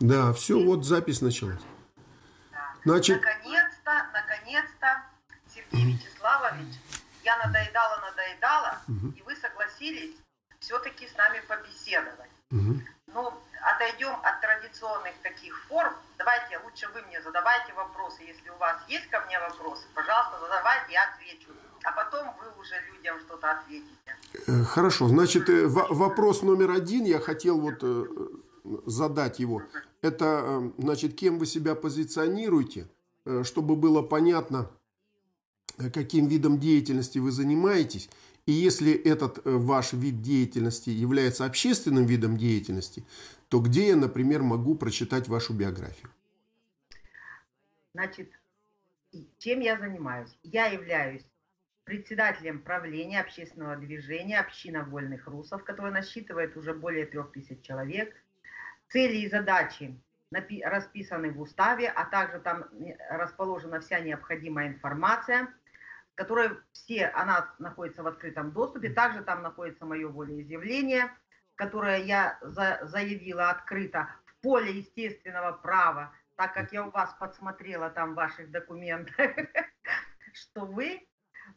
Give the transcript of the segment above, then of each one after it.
Да, все, вот запись началась. Значит, Наконец-то, наконец-то, Сергей Вячеславович, я надоедала, надоедала, и вы согласились все-таки с нами побеседовать. мгм. Ну, отойдем от традиционных таких форм. Давайте, лучше вы мне задавайте вопросы. Если у вас есть ко мне вопросы, пожалуйста, задавайте, я отвечу. А потом вы уже людям что-то ответите. Э, Хорошо, значит, э, во- вопрос номер один, я хотел вот э, задать его. Это, э, значит, кем вы себя позиционируете, э, чтобы было понятно, э, каким видом деятельности вы занимаетесь. И если этот ваш вид деятельности является общественным видом деятельности, то где я, например, могу прочитать вашу биографию? Значит, чем я занимаюсь? Я являюсь председателем правления общественного движения «Община вольных русов», которое насчитывает уже более трех тысяч человек. Цели и задачи расписаны в уставе, а также там э, расположена вся необходимая информация, которая все, она находится в открытом доступе. Также там находится мое волеизъявление, которое я за- заявила открыто в поле естественного права, так как я у вас подсмотрела там в ваших документах, что вы,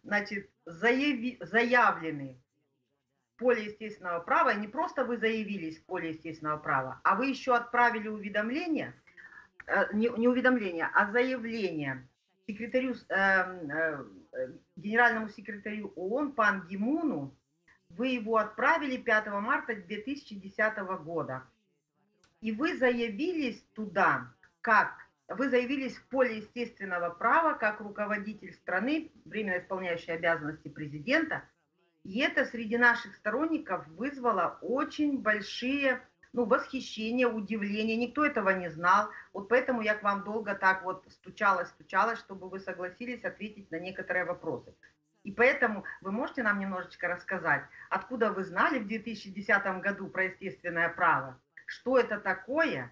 значит, заяви- заявлены поле естественного права, не просто вы заявились в поле естественного права, а вы еще отправили уведомление, э, не, не уведомление, а заявление секретарю, эм, э, генеральному секретарю ООН Пан Гимуну, вы его отправили 5 марта 2010 года. И вы заявились туда, как вы заявились в поле естественного права как руководитель страны, временно исполняющий обязанности президента. И это среди наших сторонников вызвало очень большие ну, восхищение, удивление. Никто этого не знал. Вот поэтому я к вам долго так вот стучалась, стучалась, чтобы вы согласились ответить на некоторые вопросы. И поэтому вы можете нам немножечко рассказать, откуда вы знали в 2010 году про естественное право, что это такое,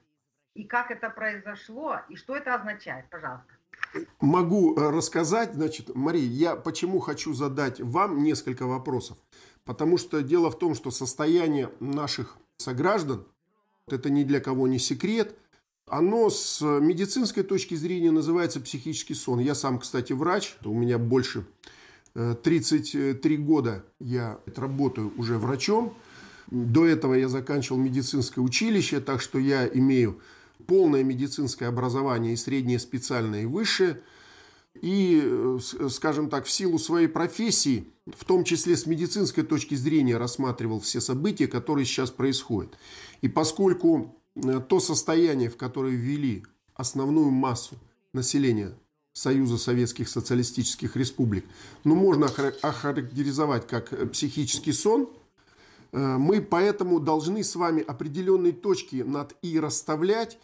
и как это произошло, и что это означает, пожалуйста. Могу э, рассказать, значит, Мария, я почему хочу задать вам несколько вопросов. Потому что дело в том, что состояние наших сограждан, это ни для кого не секрет, оно с медицинской точки зрения называется психический сон. Я сам, кстати, врач, у меня больше э, 33 года я работаю уже врачом. До этого я заканчивал медицинское училище, так что я имею полное медицинское образование и среднее специальное и высшее. И, э, скажем так, в силу своей профессии, в том числе с медицинской точки зрения, рассматривал все события, которые сейчас происходят. И поскольку э, то состояние, в которое ввели основную массу населения Союза Советских Социалистических Республик, ну, можно охара- охарактеризовать как э, психический сон, мы поэтому должны с вами определенные точки над «и» расставлять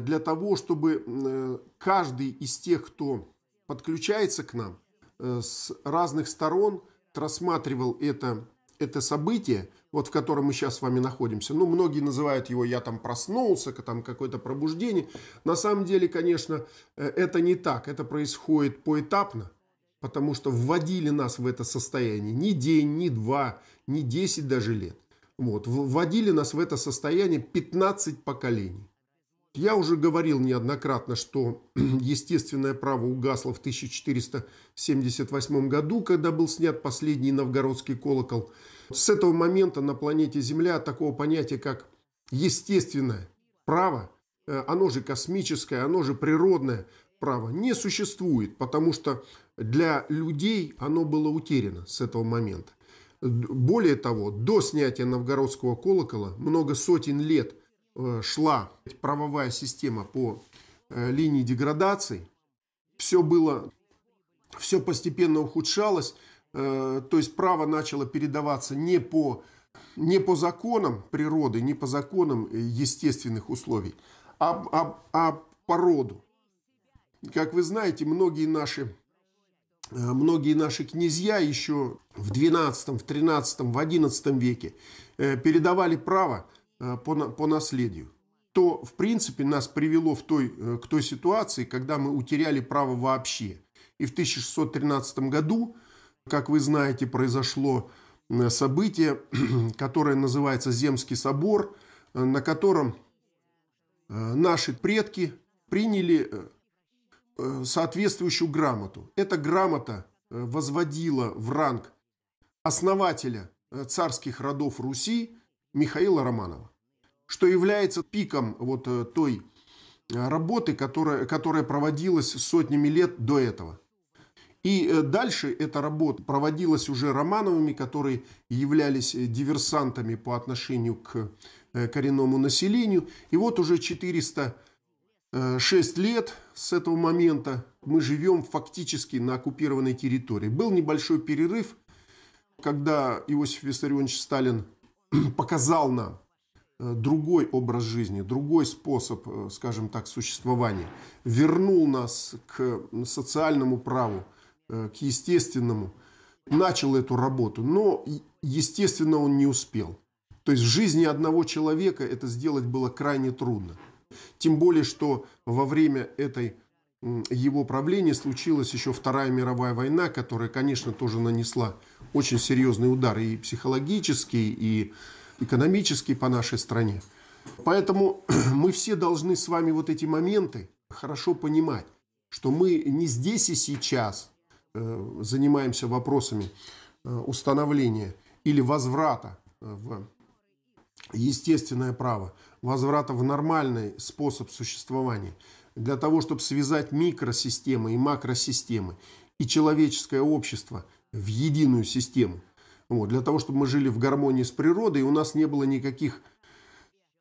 для того, чтобы э, каждый из тех, кто подключается к нам э, с разных сторон, рассматривал это, это событие, вот в котором мы сейчас с вами находимся. Ну, многие называют его «я там проснулся», там какое-то пробуждение. На самом деле, конечно, э, это не так. Это происходит поэтапно потому что вводили нас в это состояние ни день, ни два, ни 10 даже лет. Вот, вводили нас в это состояние 15 поколений. Я уже говорил неоднократно, что естественное право угасло в 1478 году, когда был снят последний новгородский колокол. С этого момента на планете Земля такого понятия, как естественное право, э, оно же космическое, оно же природное право, не существует, потому что для людей оно было утеряно с этого момента. Более того, до снятия новгородского колокола много сотен лет шла правовая система по э, линии деградации. Все было, все постепенно ухудшалось. э, То есть право начало передаваться не по, не по законам природы, не по законам э, естественных условий, а, а, а по роду. Как вы знаете, многие наши Э, многие наши князья еще в 12, в 13, в 11 веке э, передавали право э, по, на- по наследию, то, в принципе, нас привело в той, э, к той ситуации, когда мы утеряли право вообще. И в 1613 году, как вы знаете, произошло э, событие, которое называется Земский собор, э, на котором наши предки приняли соответствующую грамоту. Эта грамота возводила в ранг основателя царских родов Руси Михаила Романова, что является пиком вот той работы, которая, которая проводилась сотнями лет до этого. И э, дальше эта работа проводилась уже Романовыми, которые являлись э, диверсантами по отношению к э, коренному населению. И вот уже 406 лет с этого момента мы живем фактически на оккупированной территории. Был небольшой перерыв, когда Иосиф Виссарионович Сталин показал нам другой образ жизни, другой способ, скажем так, существования, вернул нас к социальному праву, Э, к естественному, начал эту работу, но, естественно, он не успел. То есть в жизни одного человека это сделать было крайне трудно. Тем более, что во время этой его правления случилась еще Вторая мировая война, которая, конечно, тоже нанесла очень серьезный удар и психологический, и экономический по нашей стране. Поэтому мы все должны с вами вот эти моменты хорошо понимать, что мы не здесь и сейчас Э, занимаемся вопросами э, установления или возврата э, в естественное право, возврата в нормальный способ существования, для того, чтобы связать микросистемы и макросистемы и человеческое общество в единую систему. Вот, для того, чтобы мы жили в гармонии с природой, и у нас не было никаких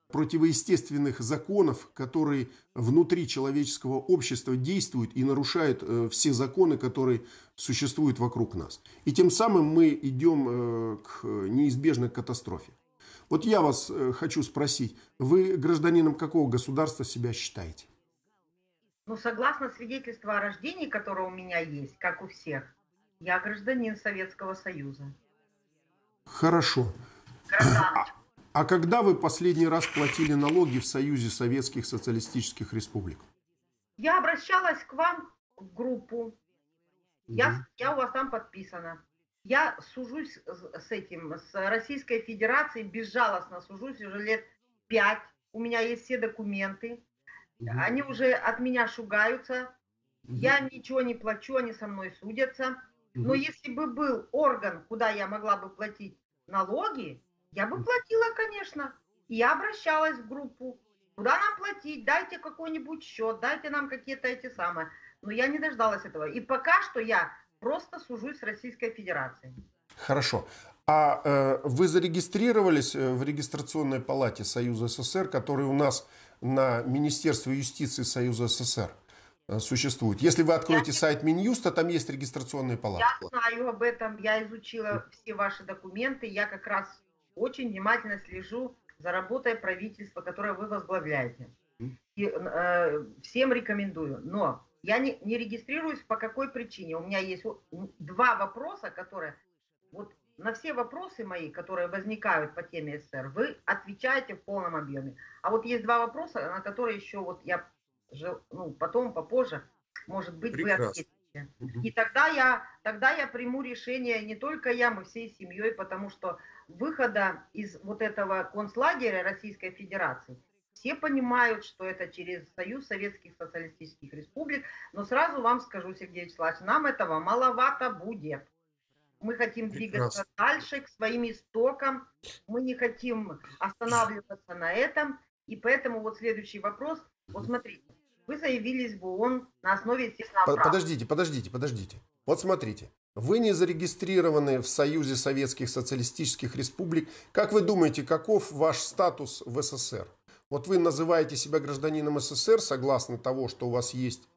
противоестественных законов, которые внутри человеческого общества действуют и нарушают э, все законы, которые существуют вокруг нас. И тем самым мы идем э, к неизбежной катастрофе. Вот я вас э, хочу спросить, вы гражданином какого государства себя считаете? Ну, согласно свидетельству о рождении, которое у меня есть, как у всех, я гражданин Советского Союза. Хорошо. Гражданочка. А когда вы последний раз платили налоги в Союзе Советских Социалистических Республик? Я обращалась к вам в группу. Я, я у вас там подписана. Я сужусь с этим, с Российской Федерацией, безжалостно сужусь уже лет пять. У меня есть все документы. Они уже от меня шугаются. Я ничего не плачу, они со мной судятся. Но если бы был орган, куда я могла бы платить налоги, я бы платила, конечно. я обращалась в группу. Куда нам платить? Дайте какой-нибудь счет, дайте нам какие-то эти самые. Но я не дождалась этого. И пока что я просто сужусь с Российской Федерацией. Хорошо. А э, вы зарегистрировались э, в регистрационной палате Союза СССР, который у нас на Министерстве юстиции Союза СССР э, существует? Если вы откроете я... сайт Минюста, там есть регистрационные палаты. Я знаю об этом, я изучила все ваши документы, я как раз очень внимательно слежу за работой правительства, которое вы возглавляете. И, э, всем рекомендую. Но я не, не регистрируюсь по какой причине. У меня есть два вопроса, которые... Вот на все вопросы мои, которые возникают по теме СССР, вы отвечаете в полном объеме. А вот есть два вопроса, на которые еще вот я ну, потом, попозже, может быть, Прекрасно. вы ответите. И тогда я, тогда я приму решение, не только я, мы всей семьей, потому что выхода из вот этого концлагеря Российской Федерации все понимают, что это через Союз Советских Социалистических Республик, но сразу вам скажу, Сергей Вячеславович, нам этого маловато будет. Мы хотим двигаться Прекрасно. дальше к своим истокам, мы не хотим останавливаться на этом, и поэтому вот следующий вопрос, вот смотрите, вы заявились в ООН на основе естественного права. Подождите, подождите, подождите. Вот смотрите, вы не зарегистрированы в Союзе Советских Социалистических Республик. Как вы думаете, каков ваш статус в СССР? Вот вы называете себя гражданином СССР, согласно того, что у вас есть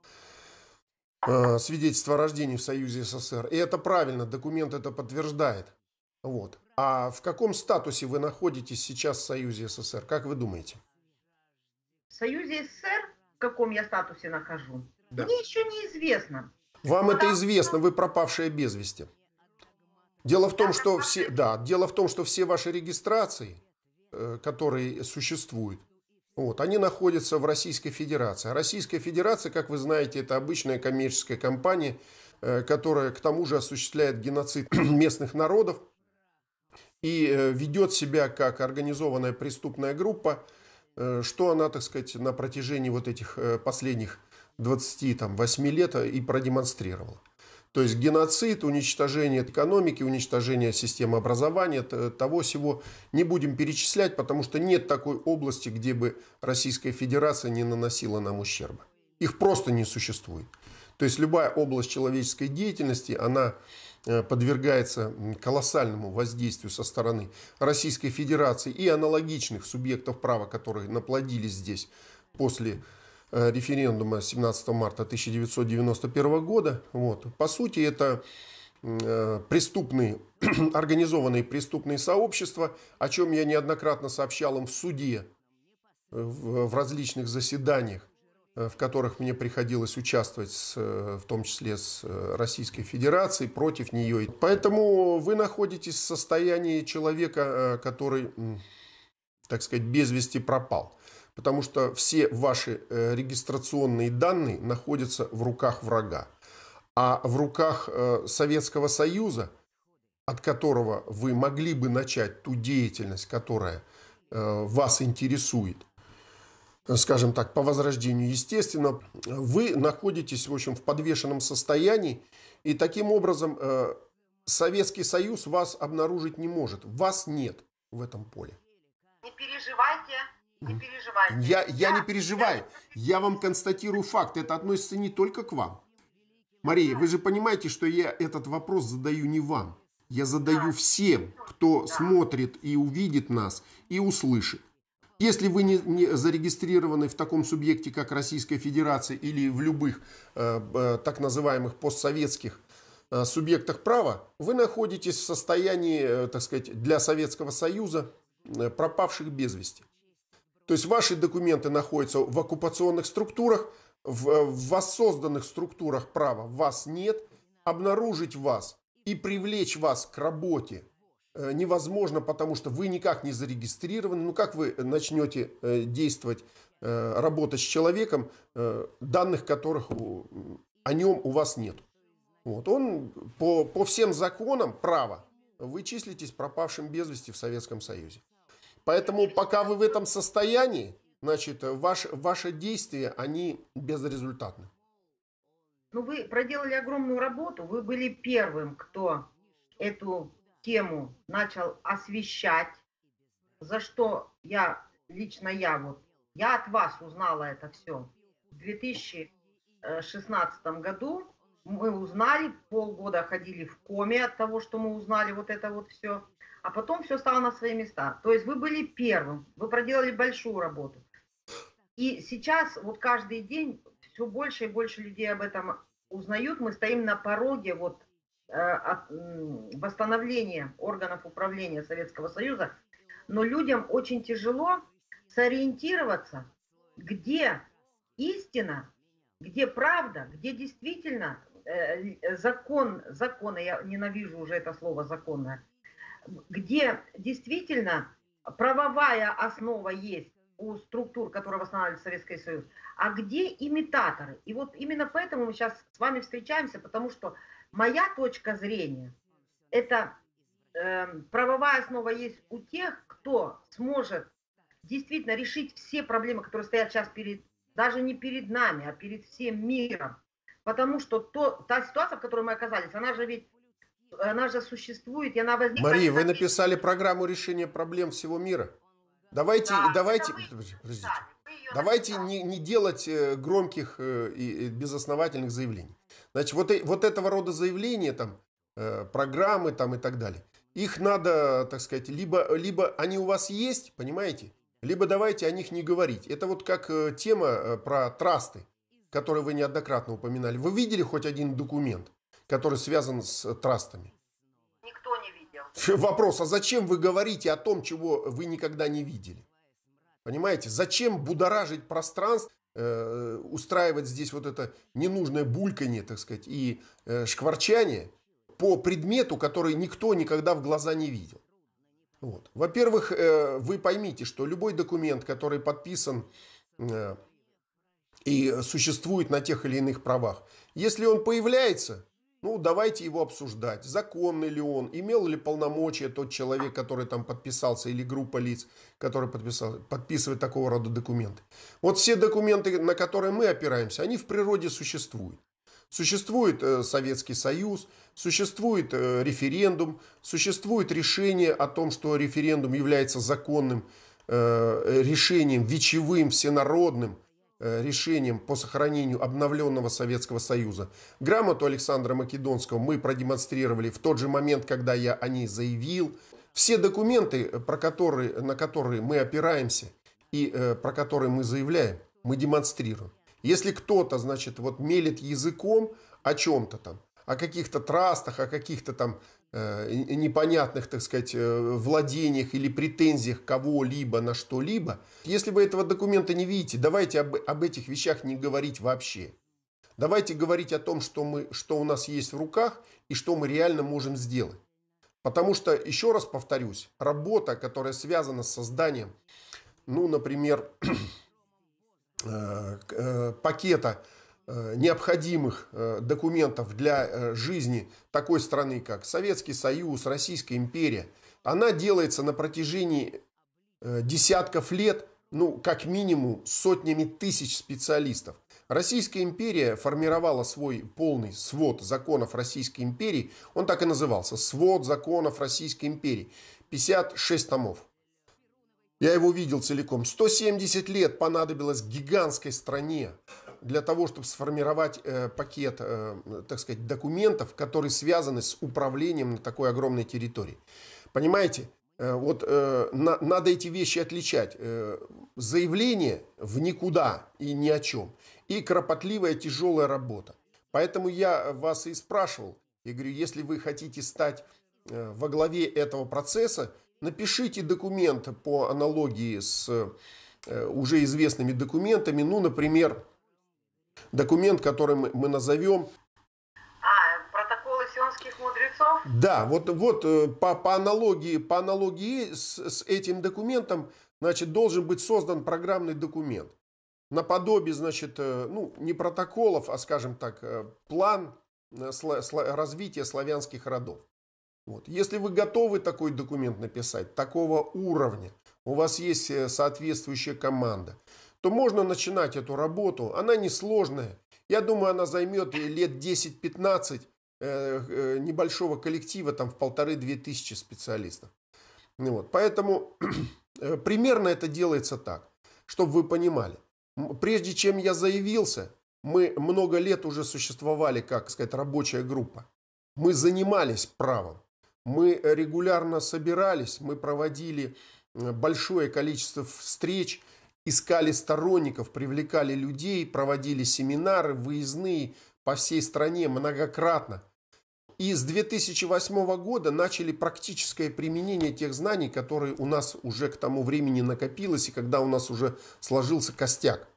свидетельство о рождении в Союзе СССР. И это правильно, документ это подтверждает. Вот. А в каком статусе вы находитесь сейчас в Союзе СССР? Как вы думаете? В Союзе СССР каком я статусе нахожу, да. мне еще неизвестно. Вам Потому это известно, вы пропавшая без вести. Дело в том, что все, да, дело в том, что все ваши регистрации, э, которые существуют, вот, они находятся в Российской Федерации. А Российская Федерация, как вы знаете, это обычная коммерческая компания, э, которая к тому же осуществляет геноцид местных народов и э, ведет себя как организованная преступная группа, что она, так сказать, на протяжении вот этих последних 28 лет и продемонстрировала. То есть геноцид, уничтожение экономики, уничтожение системы образования, того всего не будем перечислять, потому что нет такой области, где бы Российская Федерация не наносила нам ущерба. Их просто не существует. То есть любая область человеческой деятельности, она э, подвергается колоссальному воздействию со стороны Российской Федерации и аналогичных субъектов права, которые наплодились здесь после референдума 17 марта 1991 года. Вот. По сути, это э, преступные, организованные преступные сообщества, о чем я неоднократно сообщал им в суде, э, в различных заседаниях, в которых мне приходилось участвовать, с, в том числе с Российской Федерацией, против нее. Поэтому вы находитесь в состоянии человека, который, так сказать, без вести пропал потому что все ваши э, регистрационные данные находятся в руках врага. А в руках э, Советского Союза, от которого вы могли бы начать ту деятельность, которая э, вас интересует, скажем так, по возрождению, естественно, вы находитесь, в общем, в подвешенном состоянии, и таким образом Советский Союз вас обнаружить не может. Вас нет в этом поле. Не переживайте, не переживайте. Я, я не переживаю. Я вам констатирую факт. Это относится не только к вам. Мария, вы же понимаете, что я этот вопрос задаю не вам. Я задаю всем, кто смотрит и увидит нас и услышит. Если вы не, не зарегистрированы в таком субъекте, как Российская Федерация или в любых э, э, так называемых постсоветских э, субъектах права, вы находитесь в состоянии, э, так сказать, для Советского Союза э, пропавших без вести. То есть ваши документы находятся в оккупационных структурах, в, в воссозданных структурах права вас нет. Обнаружить вас и привлечь вас к работе э, невозможно, потому что вы никак не зарегистрированы. Ну как вы начнете э, действовать, э, работать с человеком, данных которых о нем у вас нет? Вот. Он по, по всем законам права вы числитесь пропавшим без вести в Советском Союзе. Поэтому пока вы в этом состоянии, значит, ваш, ваши действия, они безрезультатны. Ну, вы проделали огромную работу. Вы были первым, кто эту тему начал освещать, за что я, лично я вот, я от вас узнала это все. В 2016 году мы узнали, полгода ходили в коме от того, что мы узнали вот это вот все а потом все стало на свои места. То есть вы были первым, вы проделали большую работу. И сейчас вот каждый день все больше и больше людей об этом узнают. Мы стоим на пороге вот э, восстановления органов управления Советского Союза, но людям очень тяжело сориентироваться, где истина, где правда, где действительно э, закон, законы, я ненавижу уже это слово законное, где действительно правовая основа есть у структур, которые восстанавливает Советский Союз, а где имитаторы. И вот именно поэтому мы сейчас с вами встречаемся, потому что моя точка зрения, это э, правовая основа есть у тех, кто сможет действительно решить все проблемы, которые стоят сейчас перед, даже не перед нами, а перед всем миром. Потому что то, та ситуация, в которой мы оказались, она же ведь она же существует, и она возникла... Мария, вы написали программу решения проблем всего мира. Давайте, да, давайте, подождите, давайте не, не делать э, громких э, и безосновательных заявлений. Значит, вот, вот этого рода заявления, там, э, программы там, и так далее, их надо, так сказать, либо, либо они у вас есть, понимаете, либо давайте о них не говорить. Это вот как тема про трасты, которую вы неоднократно упоминали. Вы видели хоть один документ? Который связан с трастами? Никто не видел. Вопрос, а зачем вы говорите о том, чего вы никогда не видели? Понимаете, зачем будоражить пространство, э, устраивать здесь вот это ненужное бульканье, так сказать, и э, шкварчание по предмету, который никто никогда в глаза не видел? Вот. Во-первых, э, вы поймите, что любой документ, который подписан э, и существует на тех или иных правах, если он появляется Ну, давайте его обсуждать. Законный ли он, имел ли полномочия тот человек, который там подписался, или группа лиц, который подписал, подписывает такого рода документы. Вот все документы, на которые мы опираемся, они в природе существуют. Существует э, Советский Союз, существует э, референдум, существует решение о том, что референдум является законным э, решением, вечевым, всенародным, решением по сохранению обновленного Советского Союза. Грамоту Александра Македонского мы продемонстрировали в тот же момент, когда я о ней заявил. Все документы, про которые, на которые мы опираемся и э, про которые мы заявляем, мы демонстрируем. Если кто-то, значит, вот мелит языком о чем-то там, о каких-то трастах, о каких-то там Э, непонятных, так сказать, э, владениях или претензиях кого-либо на что-либо. Если вы этого документа не видите, давайте об, об этих вещах не говорить вообще. Давайте говорить о том, что, мы, что у нас есть в руках и что мы реально можем сделать. Потому что, еще раз повторюсь, работа, которая связана с созданием, ну, например, э, пакета Э, необходимых э, документов для э, жизни такой страны, как Советский Союз, Российская империя, она делается на протяжении десятков лет, ну, как минимум, сотнями тысяч специалистов. Российская империя формировала свой полный свод законов Российской империи, он так и назывался, свод законов Российской империи, 56 томов. Я его видел целиком. 170 лет понадобилось гигантской стране для того, чтобы сформировать э, пакет, э, так сказать, документов, которые связаны с управлением на такой огромной территории. Понимаете? Э, вот э, на, надо эти вещи отличать. Э, заявление в никуда и ни о чем. И кропотливая тяжелая работа. Поэтому я вас и спрашивал. Я говорю, если вы хотите стать э, во главе этого процесса, напишите документ по аналогии с э, уже известными документами. Ну, например, документ, который мы, мы назовем... А, протоколы сионских мудрецов? Да, вот, вот э, по, по аналогии, по аналогии с, с этим документом, значит, должен быть создан программный документ. Наподобие, значит, э, ну, не протоколов, а, скажем так, э, план развития славянских родов. Вот. Если вы готовы такой документ написать, такого уровня, у вас есть соответствующая команда, то можно начинать эту работу. Она несложная. Я думаю, она займет лет 10-15 э, э, небольшого коллектива, там в полторы-две тысячи специалистов. Вот. Поэтому э, примерно это делается так, чтобы вы понимали. Прежде чем я заявился, мы много лет уже существовали, как сказать, рабочая группа. Мы занимались правом. Мы регулярно собирались, мы проводили большое количество встреч, искали сторонников, привлекали людей, проводили семинары, выездные по всей стране многократно. И с 2008 года начали практическое применение тех знаний, которые у нас уже к тому времени накопилось и когда у нас уже сложился костяк.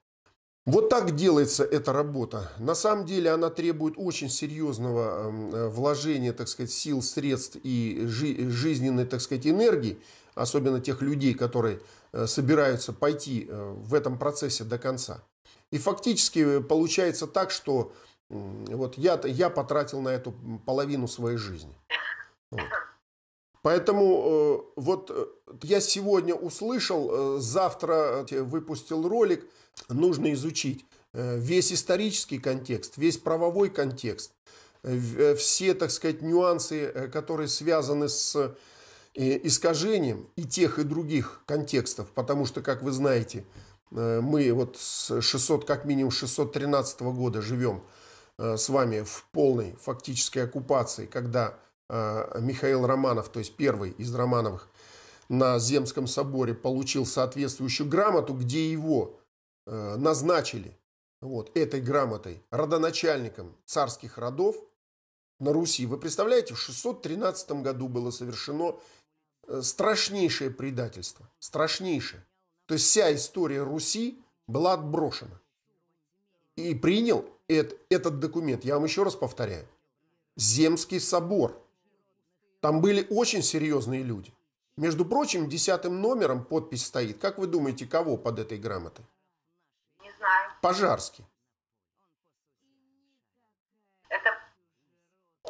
Вот так делается эта работа. На самом деле она требует очень серьезного эм, э, вложения, так сказать, сил, средств и жизненной, так сказать, энергии, особенно тех людей, которые собираются пойти э, в этом процессе до конца. И фактически получается так, что вот я, я потратил на эту половину своей жизни. Вот. Поэтому э, вот я сегодня услышал, завтра выпустил ролик, нужно изучить весь исторический контекст, весь правовой контекст, все, так сказать, нюансы, которые связаны с искажением и тех, и других контекстов, потому что, как вы знаете, э, мы вот с 600, как минимум 613 года живем э, с вами в полной фактической оккупации, когда э, Михаил Романов, то есть первый из Романовых, на Земском соборе получил соответствующую грамоту, где его назначили вот, этой грамотой родоначальником царских родов на Руси. Вы представляете, в 613 году было совершено страшнейшее предательство. Страшнейшее. То есть вся история Руси была отброшена. И принял этот, этот документ, я вам еще раз повторяю, Земский собор. Там были очень серьезные люди. Между прочим, десятым номером подпись стоит. Как вы думаете, кого под этой грамотой? Не знаю. Пожарский. Это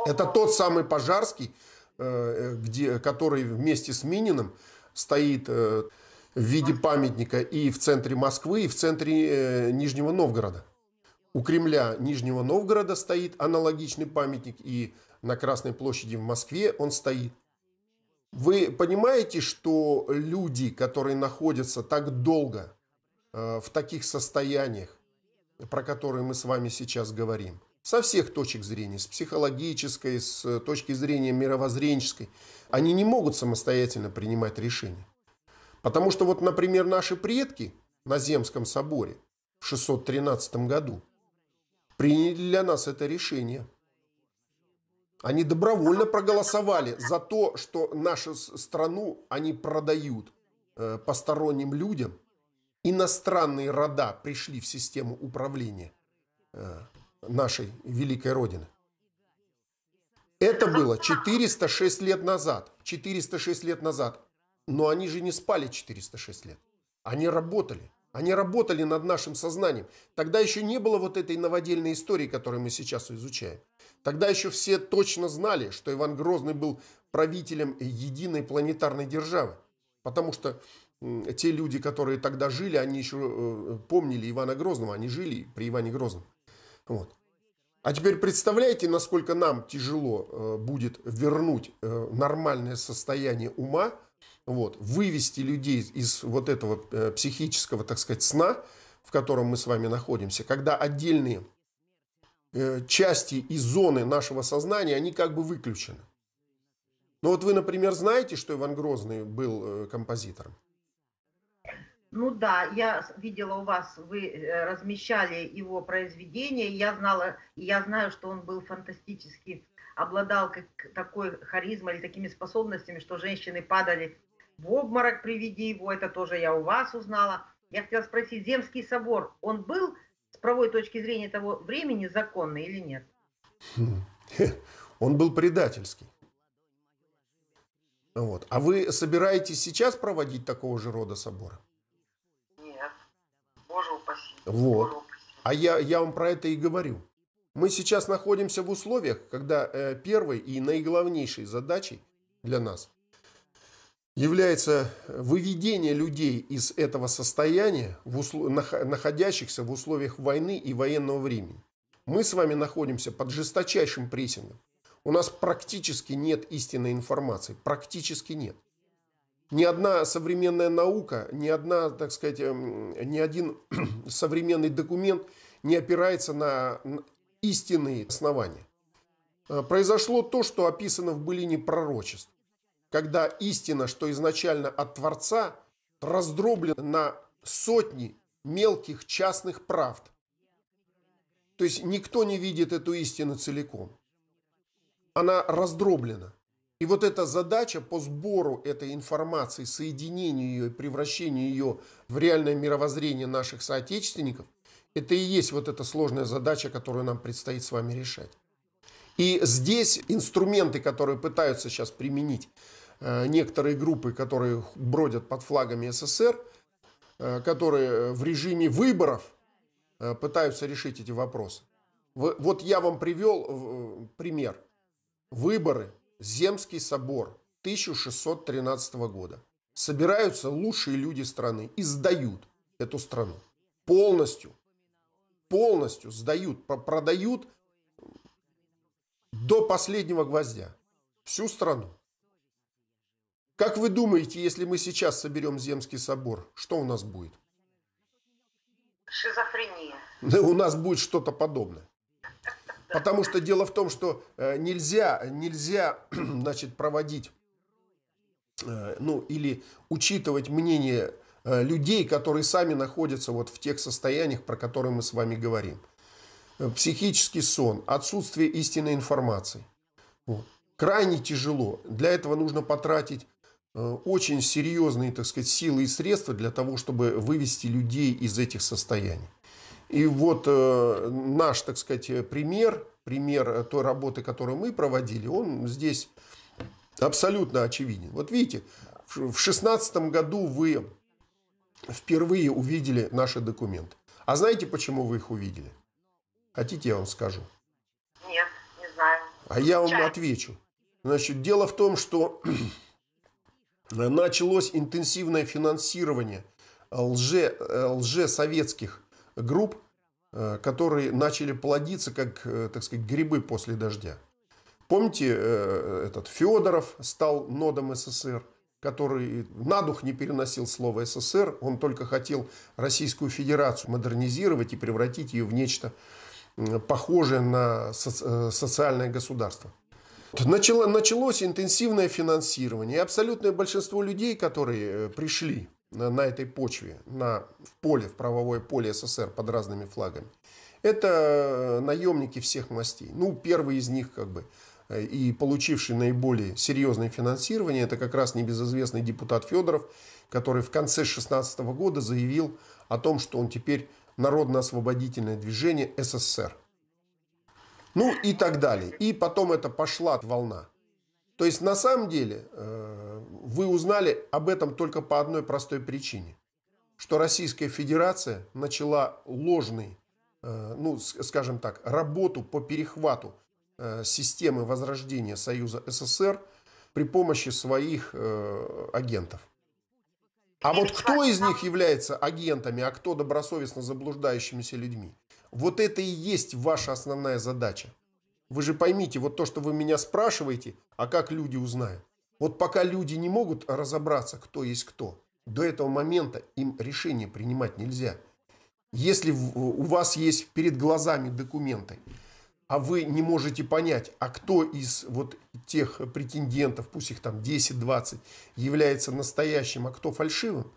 Это тот самый Пожарский, где, который вместе с Мининым стоит в виде памятника и в центре Москвы, и в центре Нижнего Новгорода. У Кремля Нижнего Новгорода стоит аналогичный памятник, и на Красной площади в Москве он стоит. Вы понимаете, что люди, которые находятся так долго э, в таких состояниях, про которые мы с вами сейчас говорим, со всех точек зрения, с психологической, с точки зрения мировоззренческой, они не могут самостоятельно принимать решения. Потому что вот, например, наши предки на Земском соборе в 613 году – приняли для нас это решение. Они добровольно проголосовали за то, что нашу страну они продают э, посторонним людям. Иностранные рода пришли в систему управления э, нашей великой Родины. Это было 406 лет назад. 406 лет назад. Но они же не спали 406 лет. Они работали. Они работали над нашим сознанием. Тогда еще не было вот этой новодельной истории, которую мы сейчас изучаем. Тогда еще все точно знали, что Иван Грозный был правителем единой планетарной державы. Потому что те люди, которые тогда жили, они еще э, помнили Ивана Грозного, они жили при Иване Грозном. Вот. А теперь представляете, насколько нам тяжело э, будет вернуть э, нормальное состояние ума вот, вывести людей из вот этого э, психического, так сказать, сна, в котором мы с вами находимся, когда отдельные части и зоны нашего сознания, они как бы выключены. Ну вот вы, например, знаете, что Иван Грозный был композитором? Ну да, я видела у вас, вы размещали его произведения, я знала, я знаю, что он был фантастически, обладал как, такой харизмой или такими способностями, что женщины падали в обморок при виде его, это тоже я у вас узнала. Я хотела спросить, Земский собор, он был с правой точки зрения того времени законный или нет? Он был предательский. Вот. А вы собираетесь сейчас проводить такого же рода собора? Вот. А я, я вам про это и говорю. Мы сейчас находимся в условиях, когда э, первой и наиглавнейшей задачей для нас является выведение людей из этого состояния, в услов... находящихся в условиях войны и военного времени. Мы с вами находимся под жесточайшим прессингом. У нас практически нет истинной информации. Практически нет. Ни одна современная наука, ни, одна, так сказать, эм, ни один современный документ не опирается на истинные основания. Э, произошло то, что описано в былине пророчеств когда истина, что изначально от Творца, раздроблена на сотни мелких частных правд. То есть никто не видит эту истину целиком. Она раздроблена. И вот эта задача по сбору этой информации, соединению ее и превращению ее в реальное мировоззрение наших соотечественников, это и есть вот эта сложная задача, которую нам предстоит с вами решать. И здесь инструменты, которые пытаются сейчас применить Э, некоторые группы, которые бродят под флагами СССР, э, которые в режиме выборов э, пытаются решить эти вопросы. Вот я вам привел пример. Выборы, Земский собор 1613 года. Собираются лучшие люди страны и сдают эту страну. Полностью. Полностью сдают, продают до последнего гвоздя. Всю страну. Как вы думаете, если мы сейчас соберем Земский собор, что у нас будет? Шизофрения. У нас будет что-то подобное. Потому что дело в том, что э, нельзя, нельзя значит, проводить э, ну, или учитывать мнение э, людей, которые сами находятся вот в тех состояниях, про которые мы с вами говорим. Психический сон, отсутствие истинной информации. Вот. Крайне тяжело. Для этого нужно потратить очень серьезные, так сказать, силы и средства для того, чтобы вывести людей из этих состояний. И вот э, наш, так сказать, пример, пример той работы, которую мы проводили, он здесь абсолютно очевиден. Вот видите, в 2016 году вы впервые увидели наши документы. А знаете, почему вы их увидели? Хотите, я вам скажу? Нет, не знаю. А я вам отвечу. Значит, дело в том, что началось интенсивное финансирование лже, лжесоветских групп, э, которые начали плодиться, как, э, так сказать, грибы после дождя. Помните, э, этот Федоров стал нодом СССР, который на дух не переносил слово СССР, он только хотел Российскую Федерацию модернизировать и превратить ее в нечто похожее на социальное государство. Начало, началось интенсивное финансирование. И абсолютное большинство людей, которые пришли на, этой почве, на, в поле, в правовое поле СССР под разными флагами. Это э, наемники всех мастей. Ну, первый из них, как бы, э, и получивший наиболее серьезное финансирование, это как раз небезызвестный депутат Федоров, который в конце 2016 года заявил о том, что он теперь Народно-освободительное движение СССР. Ну и так далее. И потом это пошла волна. То есть на самом деле э, вы узнали об этом только по одной простой причине. Что Российская Федерация начала ложный, э, ну скажем так, работу по перехвату э, системы возрождения Союза СССР при помощи своих агентов. А вот кто из них является агентами, а кто добросовестно заблуждающимися людьми? Вот это и есть ваша основная задача. Вы же поймите, вот то, что вы меня спрашиваете, а как люди узнают? Вот пока люди не могут разобраться, кто есть кто, до этого момента им решение принимать нельзя. Если у вас есть перед глазами документы, а вы не можете понять, а кто из вот тех претендентов, пусть их там 10-20, является настоящим, а кто фальшивым,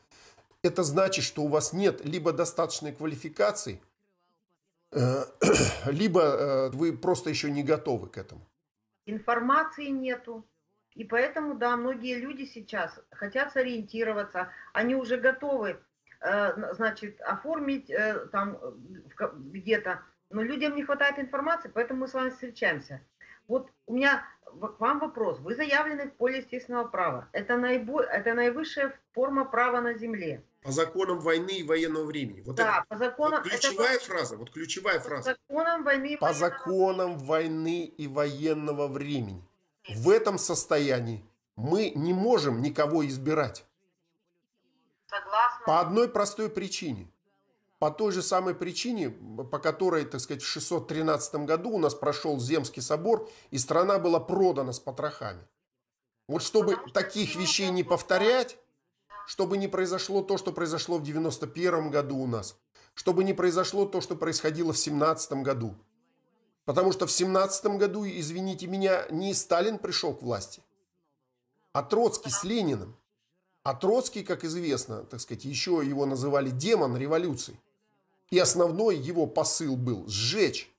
это значит, что у вас нет либо достаточной квалификации, либо э, вы просто еще не готовы к этому? Информации нету. И поэтому, да, многие люди сейчас хотят сориентироваться, они уже готовы, э, значит, оформить там где-то, но людям не хватает информации, поэтому мы с вами встречаемся. Вот у меня к вам вопрос. Вы заявлены в поле естественного права. Это, наибо... это наивысшая форма права на земле. По законам войны и военного времени. Вот да, это, по законам... Вот ключевая это... фраза, вот ключевая фраза. По законам войны и По военного... законам войны и военного времени. В этом состоянии мы не можем никого избирать. Согласна. По одной простой причине. По той же самой причине, по которой, так сказать, в 613 году у нас прошел Земский собор, и страна была продана с потрохами. Вот чтобы таких вещей не повторять, чтобы не произошло то, что произошло в 91 году у нас, чтобы не произошло то, что происходило в 17 году. Потому что в 17 году, извините меня, не Сталин пришел к власти, а Троцкий с Лениным. А Троцкий, как известно, так сказать, еще его называли демон революции. И основной его посыл был сжечь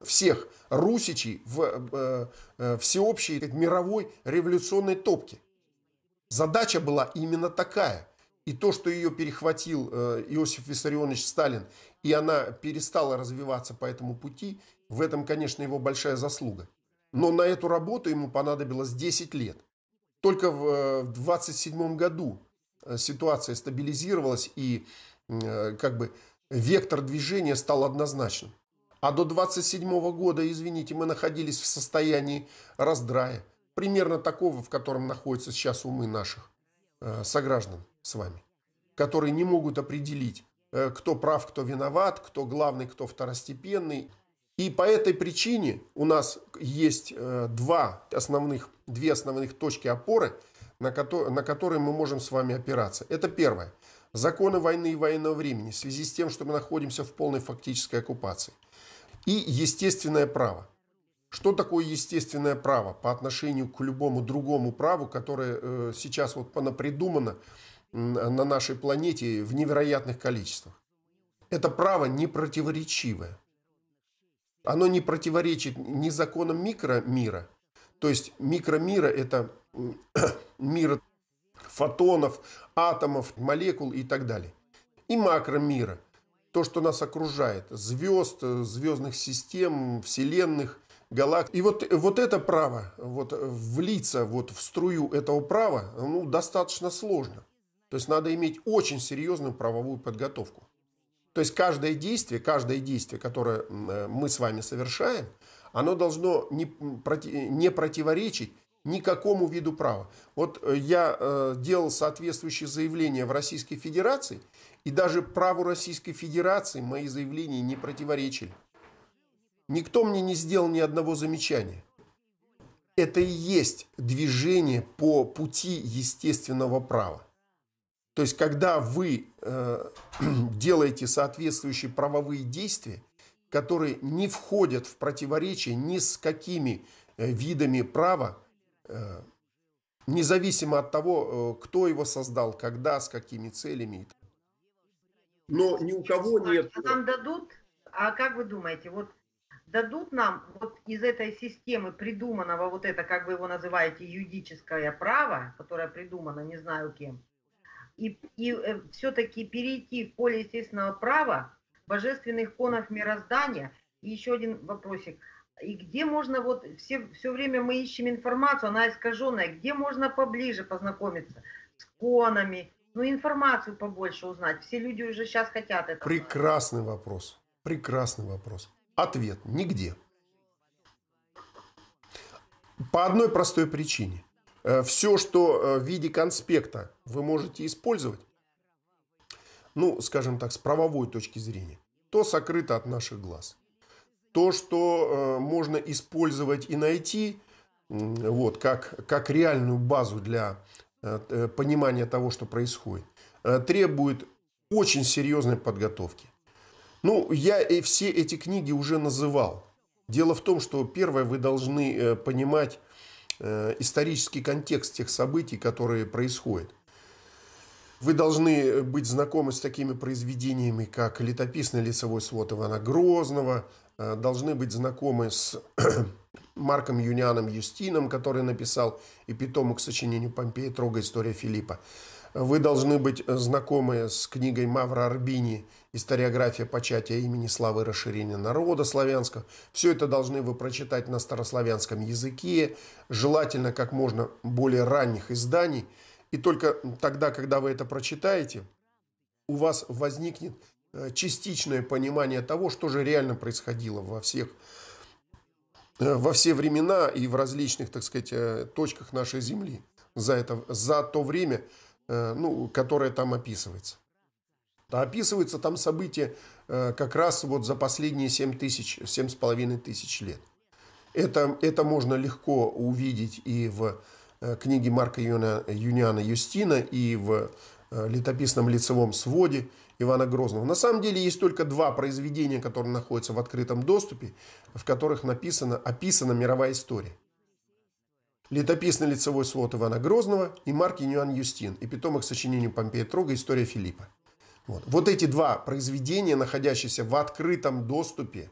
всех русичей в э, э, всеобщей мировой революционной топке. Задача была именно такая. И то, что ее перехватил э, Иосиф Виссарионович Сталин, и она перестала развиваться по этому пути, в этом, конечно, его большая заслуга. Но на эту работу ему понадобилось 10 лет. Только в 27 году э, ситуация стабилизировалась и э, как бы вектор движения стал однозначным. А до 27 года, извините, мы находились в состоянии раздрая примерно такого, в котором находятся сейчас умы наших э, сограждан с вами, которые не могут определить, э, кто прав, кто виноват, кто главный, кто второстепенный. И по этой причине у нас есть э, два основных, две основных точки опоры, на, ко на которые мы можем с вами опираться. Это первое. Законы войны и военного времени в связи с тем, что мы находимся в полной фактической оккупации. И естественное право. Что такое естественное право по отношению к любому другому праву, которое э, сейчас вот понапридумано на нашей планете в невероятных количествах? Это право не противоречивое. Оно не противоречит ни законам микромира, то есть микромира – это мир фотонов, атомов, молекул и так далее. И макромира – то, что нас окружает, звезд, звездных систем, вселенных – галактик. И вот, вот это право, вот влиться вот в струю этого права, ну, достаточно сложно. То есть надо иметь очень серьезную правовую подготовку. То есть каждое действие, каждое действие, которое мы с вами совершаем, оно должно не, не противоречить никакому виду права. Вот э, я э, делал соответствующие заявления в Российской Федерации, и даже праву Российской Федерации мои заявления не противоречили. Никто мне не сделал ни одного замечания. Это и есть движение по пути естественного права. То есть, когда вы э, делаете соответствующие правовые действия, которые не входят в противоречие ни с какими э, видами права, э, независимо от того, э, кто его создал, когда, с какими целями. Но ни у кого нет... Нам дадут, а как вы думаете, вот дадут нам вот из этой системы придуманного, вот это, как вы его называете, юридическое право, которое придумано не знаю кем, и, и э, все-таки перейти в поле естественного права, божественных конов мироздания. И еще один вопросик. И где можно, вот все, все время мы ищем информацию, она искаженная, где можно поближе познакомиться с конами, ну информацию побольше узнать. Все люди уже сейчас хотят это. Прекрасный вопрос. Прекрасный вопрос. Ответ – нигде. По одной простой причине. Э, Все, что э, в виде конспекта вы можете использовать, ну, скажем так, с правовой точки зрения, то сокрыто от наших глаз. То, что э, можно использовать и найти, вот, как, как реальную базу для понимания того, что происходит, требует очень серьезной подготовки. Ну, я и все эти книги уже называл. Дело в том, что первое, вы должны э, понимать э, исторический контекст тех событий, которые происходят. Вы должны быть знакомы с такими произведениями, как «Летописный лицевой свод Ивана Грозного», э, должны быть знакомы с Марком Юнианом Юстином, который написал и питомок к сочинению Помпея Трога «История Филиппа». Вы должны быть знакомы с книгой Мавра Арбини «Историография початия имени славы и расширения народа славянского». Все это должны вы прочитать на старославянском языке, желательно как можно более ранних изданий. И только тогда, когда вы это прочитаете, у вас возникнет э, частичное понимание того, что же реально происходило во всех э, во все времена и в различных, так сказать, э, точках нашей Земли за, это, за то время, Э, ну, которая там описывается. Описываются там события э, как раз вот за последние 7 тысяч, 7,5 тысяч лет. Это, это можно легко увидеть и в э, книге Марка Юниана Юстина, и в летописном лицевом своде Ивана Грозного. На самом деле есть только два произведения, которые находятся в открытом доступе, в которых написано, описана мировая история. Летописный лицевой свод Ивана Грозного и Марк Юниан Юстин и питомых сочинений Помпея Трога «История Филиппа». Вот. вот эти два произведения, находящиеся в открытом доступе,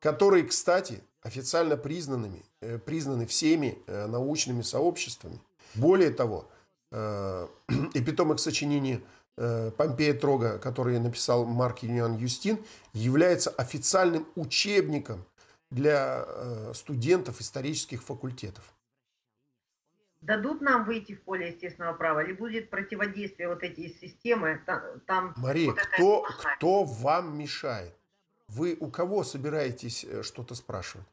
которые, кстати, официально признанными, э, признаны всеми э, научными сообществами. Более того, эпитомик сочинений э, Помпея Трога, который написал Марк Юниан Юстин, является официальным учебником для студентов исторических факультетов дадут нам выйти в поле естественного права, или будет противодействие вот эти системы? Там, Мария, вот кто, кто вам мешает? Вы у кого собираетесь э, что-то спрашивать?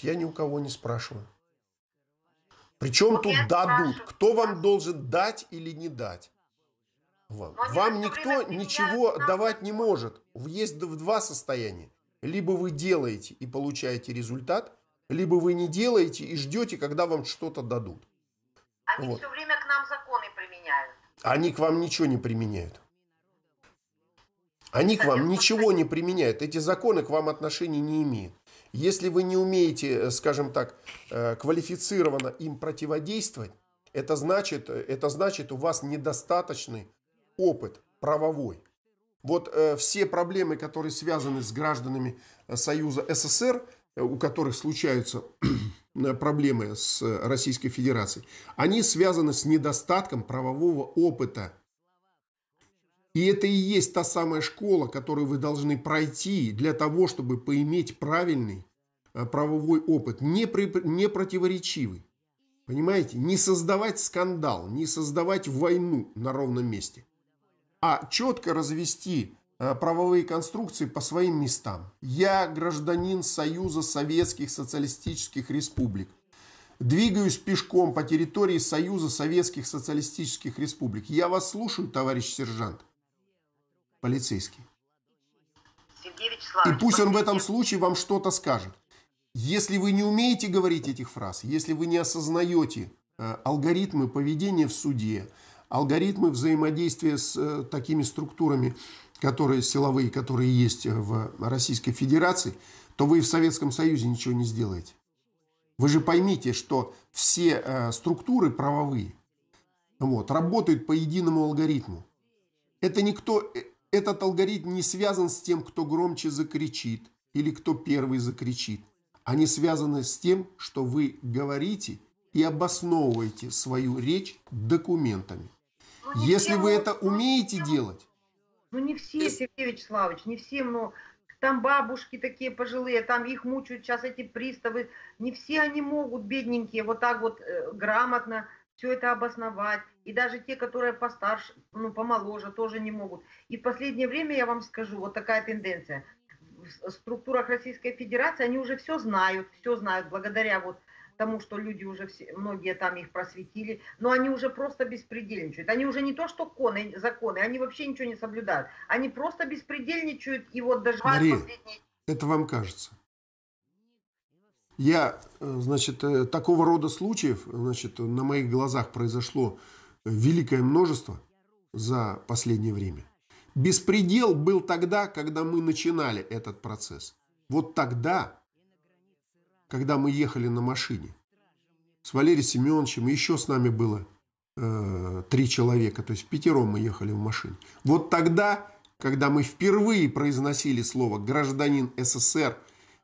Я ни у кого не спрашиваю. Причем ну, тут дадут? Кто вам должен дать или не дать? Вам, вам никто ничего давать не может. Есть два состояния. Либо вы делаете и получаете результат, либо вы не делаете и ждете, когда вам что-то дадут. Они вот. все время к нам законы применяют. Они к вам ничего не применяют. Они к вам ничего не применяют. Эти законы к вам отношения не имеют. Если вы не умеете, э, скажем так, э, квалифицированно им противодействовать, это значит, это значит у вас недостаточный опыт правовой. Вот э, все проблемы, которые связаны с гражданами Союза СССР, у которых случаются проблемы с Российской Федерацией, они связаны с недостатком правового опыта. И это и есть та самая школа, которую вы должны пройти для того, чтобы поиметь правильный э, правовой опыт, не, противоречивый. Понимаете? Не создавать скандал, не создавать войну на ровном месте, а четко развести э, правовые конструкции по своим местам. Я гражданин Союза Советских Социалистических Республик. Двигаюсь пешком по территории Союза Советских Социалистических Республик. Я вас слушаю, товарищ сержант. Полицейский. И пусть он в этом случае вам что-то скажет. Если вы не умеете говорить этих фраз, если вы не осознаете э, алгоритмы поведения в суде, алгоритмы взаимодействия с э, такими структурами, которые силовые, которые есть в Российской Федерации, то вы в Советском Союзе ничего не сделаете. Вы же поймите, что все э, структуры правовые вот, работают по единому алгоритму. Это никто, э, этот алгоритм не связан с тем, кто громче закричит или кто первый закричит. Они связаны с тем, что вы говорите и обосновываете свою речь документами. Ну, Если вы это умеете делать... Ну не все, Сергей Вячеславович, не все, но там бабушки такие пожилые, там их мучают сейчас эти приставы. Не все они могут, бедненькие, вот так вот э, грамотно все это обосновать. И даже те, которые постарше, ну, помоложе, тоже не могут. И в последнее время, я вам скажу, вот такая тенденция. В структурах Российской Федерации они уже все знают, все знают, благодаря вот тому, что люди уже все, многие там их просветили, но они уже просто беспредельничают. Они уже не то, что коны, законы, они вообще ничего не соблюдают. Они просто беспредельничают и вот даже... Мария, последние... это вам кажется. Я, э, значит, э, такого рода случаев, значит, на моих глазах произошло великое множество за последнее время. Беспредел был тогда, когда мы начинали этот процесс. Вот тогда когда мы ехали на машине с Валерием Семеновичем, еще с нами было э, три человека, то есть пятером мы ехали в машине. Вот тогда, когда мы впервые произносили слово «гражданин СССР»,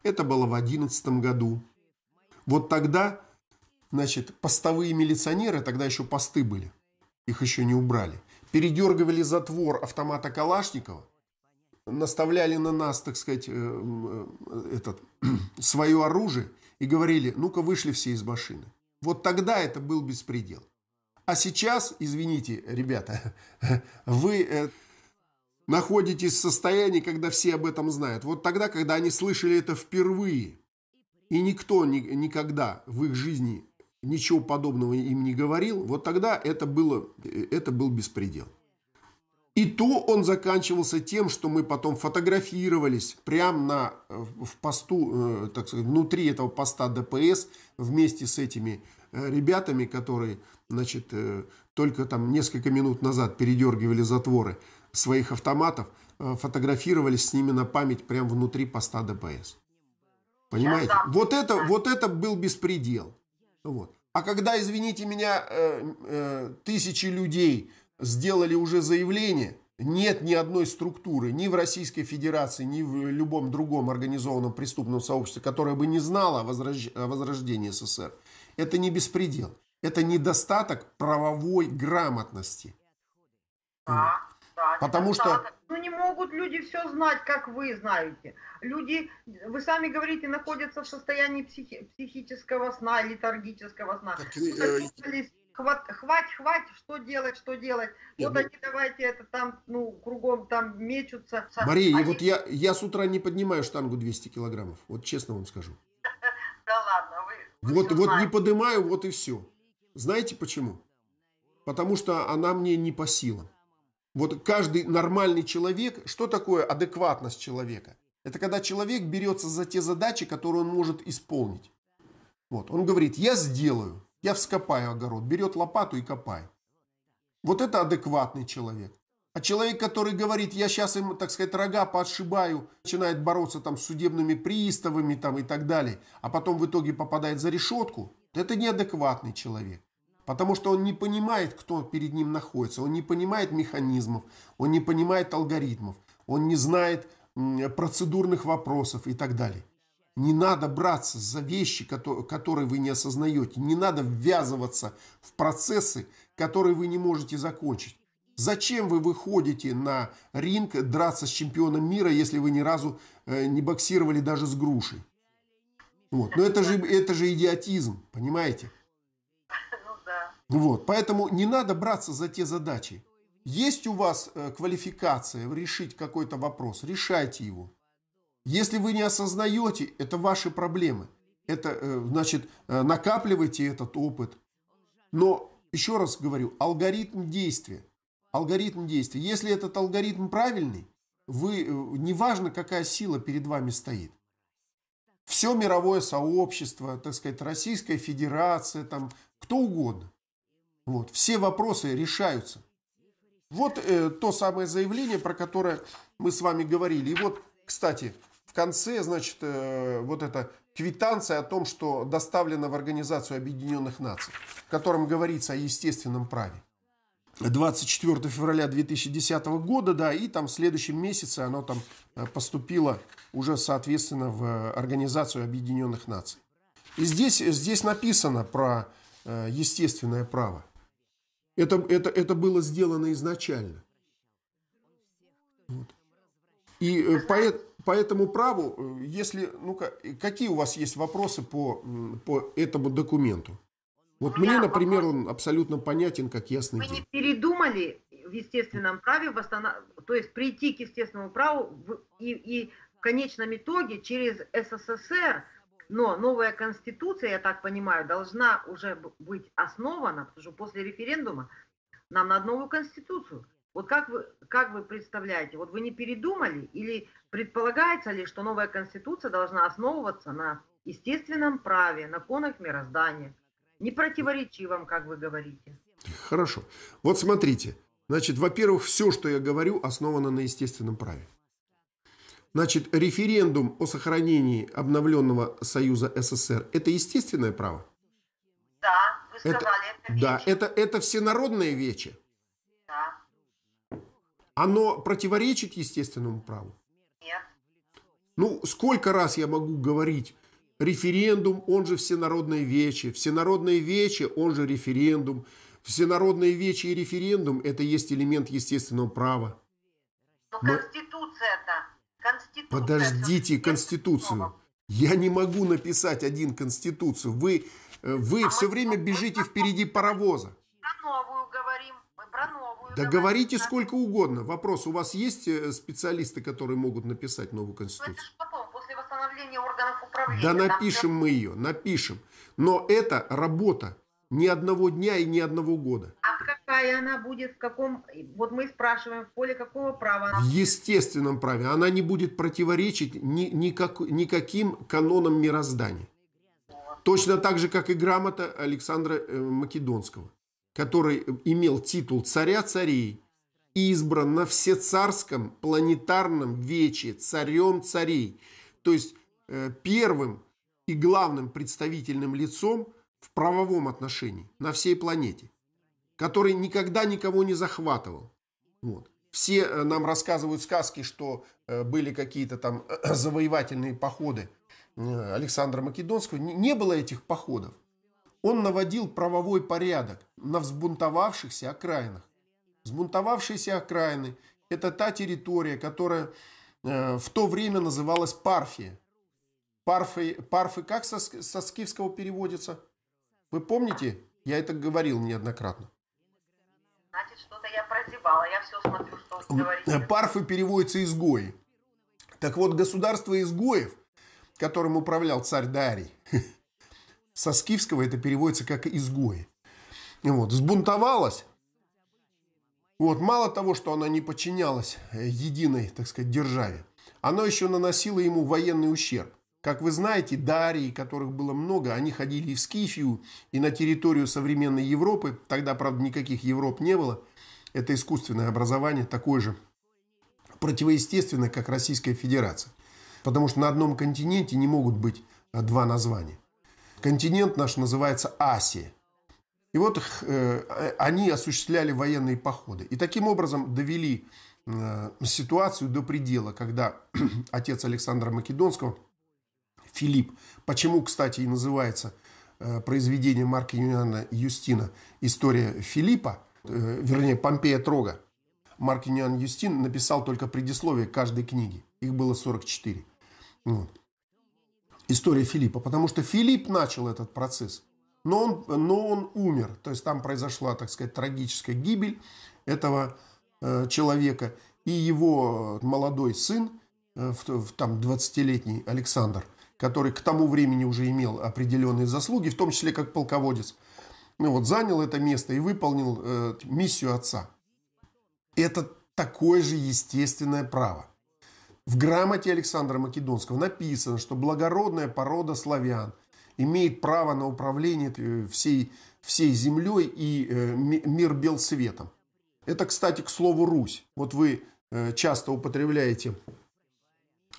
это было в одиннадцатом году. Вот тогда, значит, постовые милиционеры, тогда еще посты были, их еще не убрали, передергивали затвор автомата Калашникова, наставляли на нас, так сказать, э, э, этот, свое оружие и говорили, ну-ка вышли все из машины. Вот тогда это был беспредел. А сейчас, извините, ребята, вы э, находитесь в состоянии, когда все об этом знают. Вот тогда, когда они слышали это впервые, и никто ни, никогда в их жизни ничего подобного им не говорил, вот тогда это, было, это был беспредел. И то он заканчивался тем, что мы потом фотографировались прямо на, э, в посту, э, так сказать, внутри этого поста ДПС вместе с этими э, ребятами, которые, значит, только там несколько минут назад передергивали затворы своих автоматов, фотографировались с ними на память прямо внутри поста ДПС. Понимаете? Вот это, вот это был беспредел. Вот. А когда, извините меня, тысячи людей сделали уже заявление, нет ни одной структуры ни в Российской Федерации, ни в любом другом организованном преступном сообществе, которое бы не знало о, возрож... о возрождении СССР. Это не беспредел. Это недостаток правовой грамотности. Да, да, Потому что... Ну не могут люди все знать, как вы знаете. Люди, вы сами говорите, находятся в состоянии психи... психического сна, летаргического сна. Так, э, хват, хвать, хвать, что делать, что делать. Вот ну... они давайте это там, ну, кругом там мечутся. Мария, они... вот я, я с утра не поднимаю штангу 200 килограммов, вот честно вам скажу. Да ладно, вы... Вот, вот не поднимаю, вот и все. Знаете почему? Потому что она мне не по силам. Вот каждый нормальный человек, что такое адекватность человека? Это когда человек берется за те задачи, которые он может исполнить. Вот, он говорит, я сделаю. Я вскопаю огород, берет лопату и копает. Вот это адекватный человек. А человек, который говорит, я сейчас им, так сказать, рога подшибаю, начинает бороться там с судебными приставами там и так далее, а потом в итоге попадает за решетку, это неадекватный человек. Потому что он не понимает, кто перед ним находится, он не понимает механизмов, он не понимает алгоритмов, он не знает процедурных вопросов и так далее. Не надо браться за вещи, которые вы не осознаете. Не надо ввязываться в процессы, которые вы не можете закончить. Зачем вы выходите на ринг драться с чемпионом мира, если вы ни разу э, не боксировали даже с грушей? Вот. Но это же, это же идиотизм, понимаете? Ну да. Вот. Поэтому не надо браться за те задачи. Есть у вас э, квалификация решить какой-то вопрос, решайте его. Если вы не осознаете, это ваши проблемы. Это, э, значит, э, накапливайте этот опыт. Но, еще раз говорю, алгоритм действия. Алгоритм действия. Если этот алгоритм правильный, вы, неважно, какая сила перед вами стоит. Все мировое сообщество, так сказать, Российская Федерация, там, кто угодно. Вот, все вопросы решаются. Вот э, то самое заявление, про которое мы с вами говорили. И вот, кстати, в конце, значит, э, вот эта квитанция о том, что доставлена в Организацию Объединенных Наций, в котором говорится о естественном праве. 24 февраля 2010 года, да, и там в следующем месяце оно там э, поступило уже, соответственно, в Организацию Объединенных Наций. И здесь, здесь написано про э, естественное право. Это, это, это было сделано изначально. Вот. И э, по, этому праву, э, если, ну какие у вас есть вопросы по, по этому документу? Вот мне, например, он абсолютно понятен, как ясный Вы день. не передумали в естественном праве, восстанов... то есть прийти к естественному праву в... и, и в конечном итоге через СССР но новая конституция, я так понимаю, должна уже быть основана, потому что после референдума нам надо новую конституцию. Вот как вы, как вы представляете, вот вы не передумали или предполагается ли, что новая конституция должна основываться на естественном праве, на конах мироздания, не противоречивом, как вы говорите? Хорошо. Вот смотрите. Значит, во-первых, все, что я говорю, основано на естественном праве. Значит, референдум о сохранении обновленного Союза СССР – это естественное право? Да, вы сказали, это, это Да, это, это всенародное вече. Оно противоречит естественному праву? Нет. Ну, сколько раз я могу говорить, референдум, он же всенародное вече, всенародное вече, он же референдум, всенародное вече и референдум – это есть элемент естественного права. Но Конституция-то Конституция. Подождите Конституцию. Я не могу написать один Конституцию. Вы, э, вы а все время бежите впереди паровоза. Новую говорим. Мы про новую Да говорите сколько угодно. Вопрос, у вас есть э, специалисты, которые могут написать новую Конституцию? Это же потом, после восстановления органов управления. Да напишем мы ее, напишем. Но это работа ни одного дня и ни одного года. А какая она будет, в каком... Вот мы спрашиваем, в поле какого права она В естественном праве. Она не будет противоречить ни, никак, никаким канонам мироздания. Точно так же, как и грамота Александра э, Македонского, который имел титул царя царей избран на всецарском планетарном вече царем царей. То есть э, первым и главным представительным лицом в правовом отношении на всей планете, который никогда никого не захватывал. Вот. Все э, нам рассказывают сказки, что э, были какие-то там завоевательные походы Александра Македонского. Не было этих походов. Он наводил правовой порядок на взбунтовавшихся окраинах. Взбунтовавшиеся окраины – это та территория, которая в то время называлась Парфия. Парфы, парфы как со, со скифского переводится? Вы помните? Я это говорил неоднократно. Значит, что-то я прозевала. Я все смотрю, что вы говорите. Парфы переводятся изгои. Так вот, государство изгоев, которым управлял царь Дарий, со скифского это переводится как изгои. Вот, сбунтовалась. Вот, мало того, что она не подчинялась единой, так сказать, державе, она еще наносила ему военный ущерб. Как вы знаете, дарии, которых было много, они ходили и в Скифию, и на территорию современной Европы. Тогда, правда, никаких Европ не было. Это искусственное образование, такое же противоестественное, как Российская Федерация. Потому что на одном континенте не могут быть а, два названия. Континент наш называется Асия. И вот э, они осуществляли военные походы. И таким образом довели э, ситуацию до предела, когда отец Александра Македонского – Филипп. Почему, кстати, и называется э, произведение Марка Юниана Юстина «История Филиппа», э, вернее, Помпея Трога. Марк Юниан Юстин написал только предисловие каждой книги. Их было 44. Вот. История Филиппа. Потому что Филипп начал этот процесс. Но он, но он умер. То есть там произошла, так сказать, трагическая гибель этого э, человека и его молодой сын, э, там 20-летний Александр, который к тому времени уже имел определенные заслуги, в том числе как полководец, ну вот, занял это место и выполнил э, миссию отца. Это такое же естественное право. В грамоте Александра Македонского написано, что благородная порода славян имеет право на управление э, всей, всей землей и э, мир бел светом. Это, кстати, к слову «Русь». Вот вы э, часто употребляете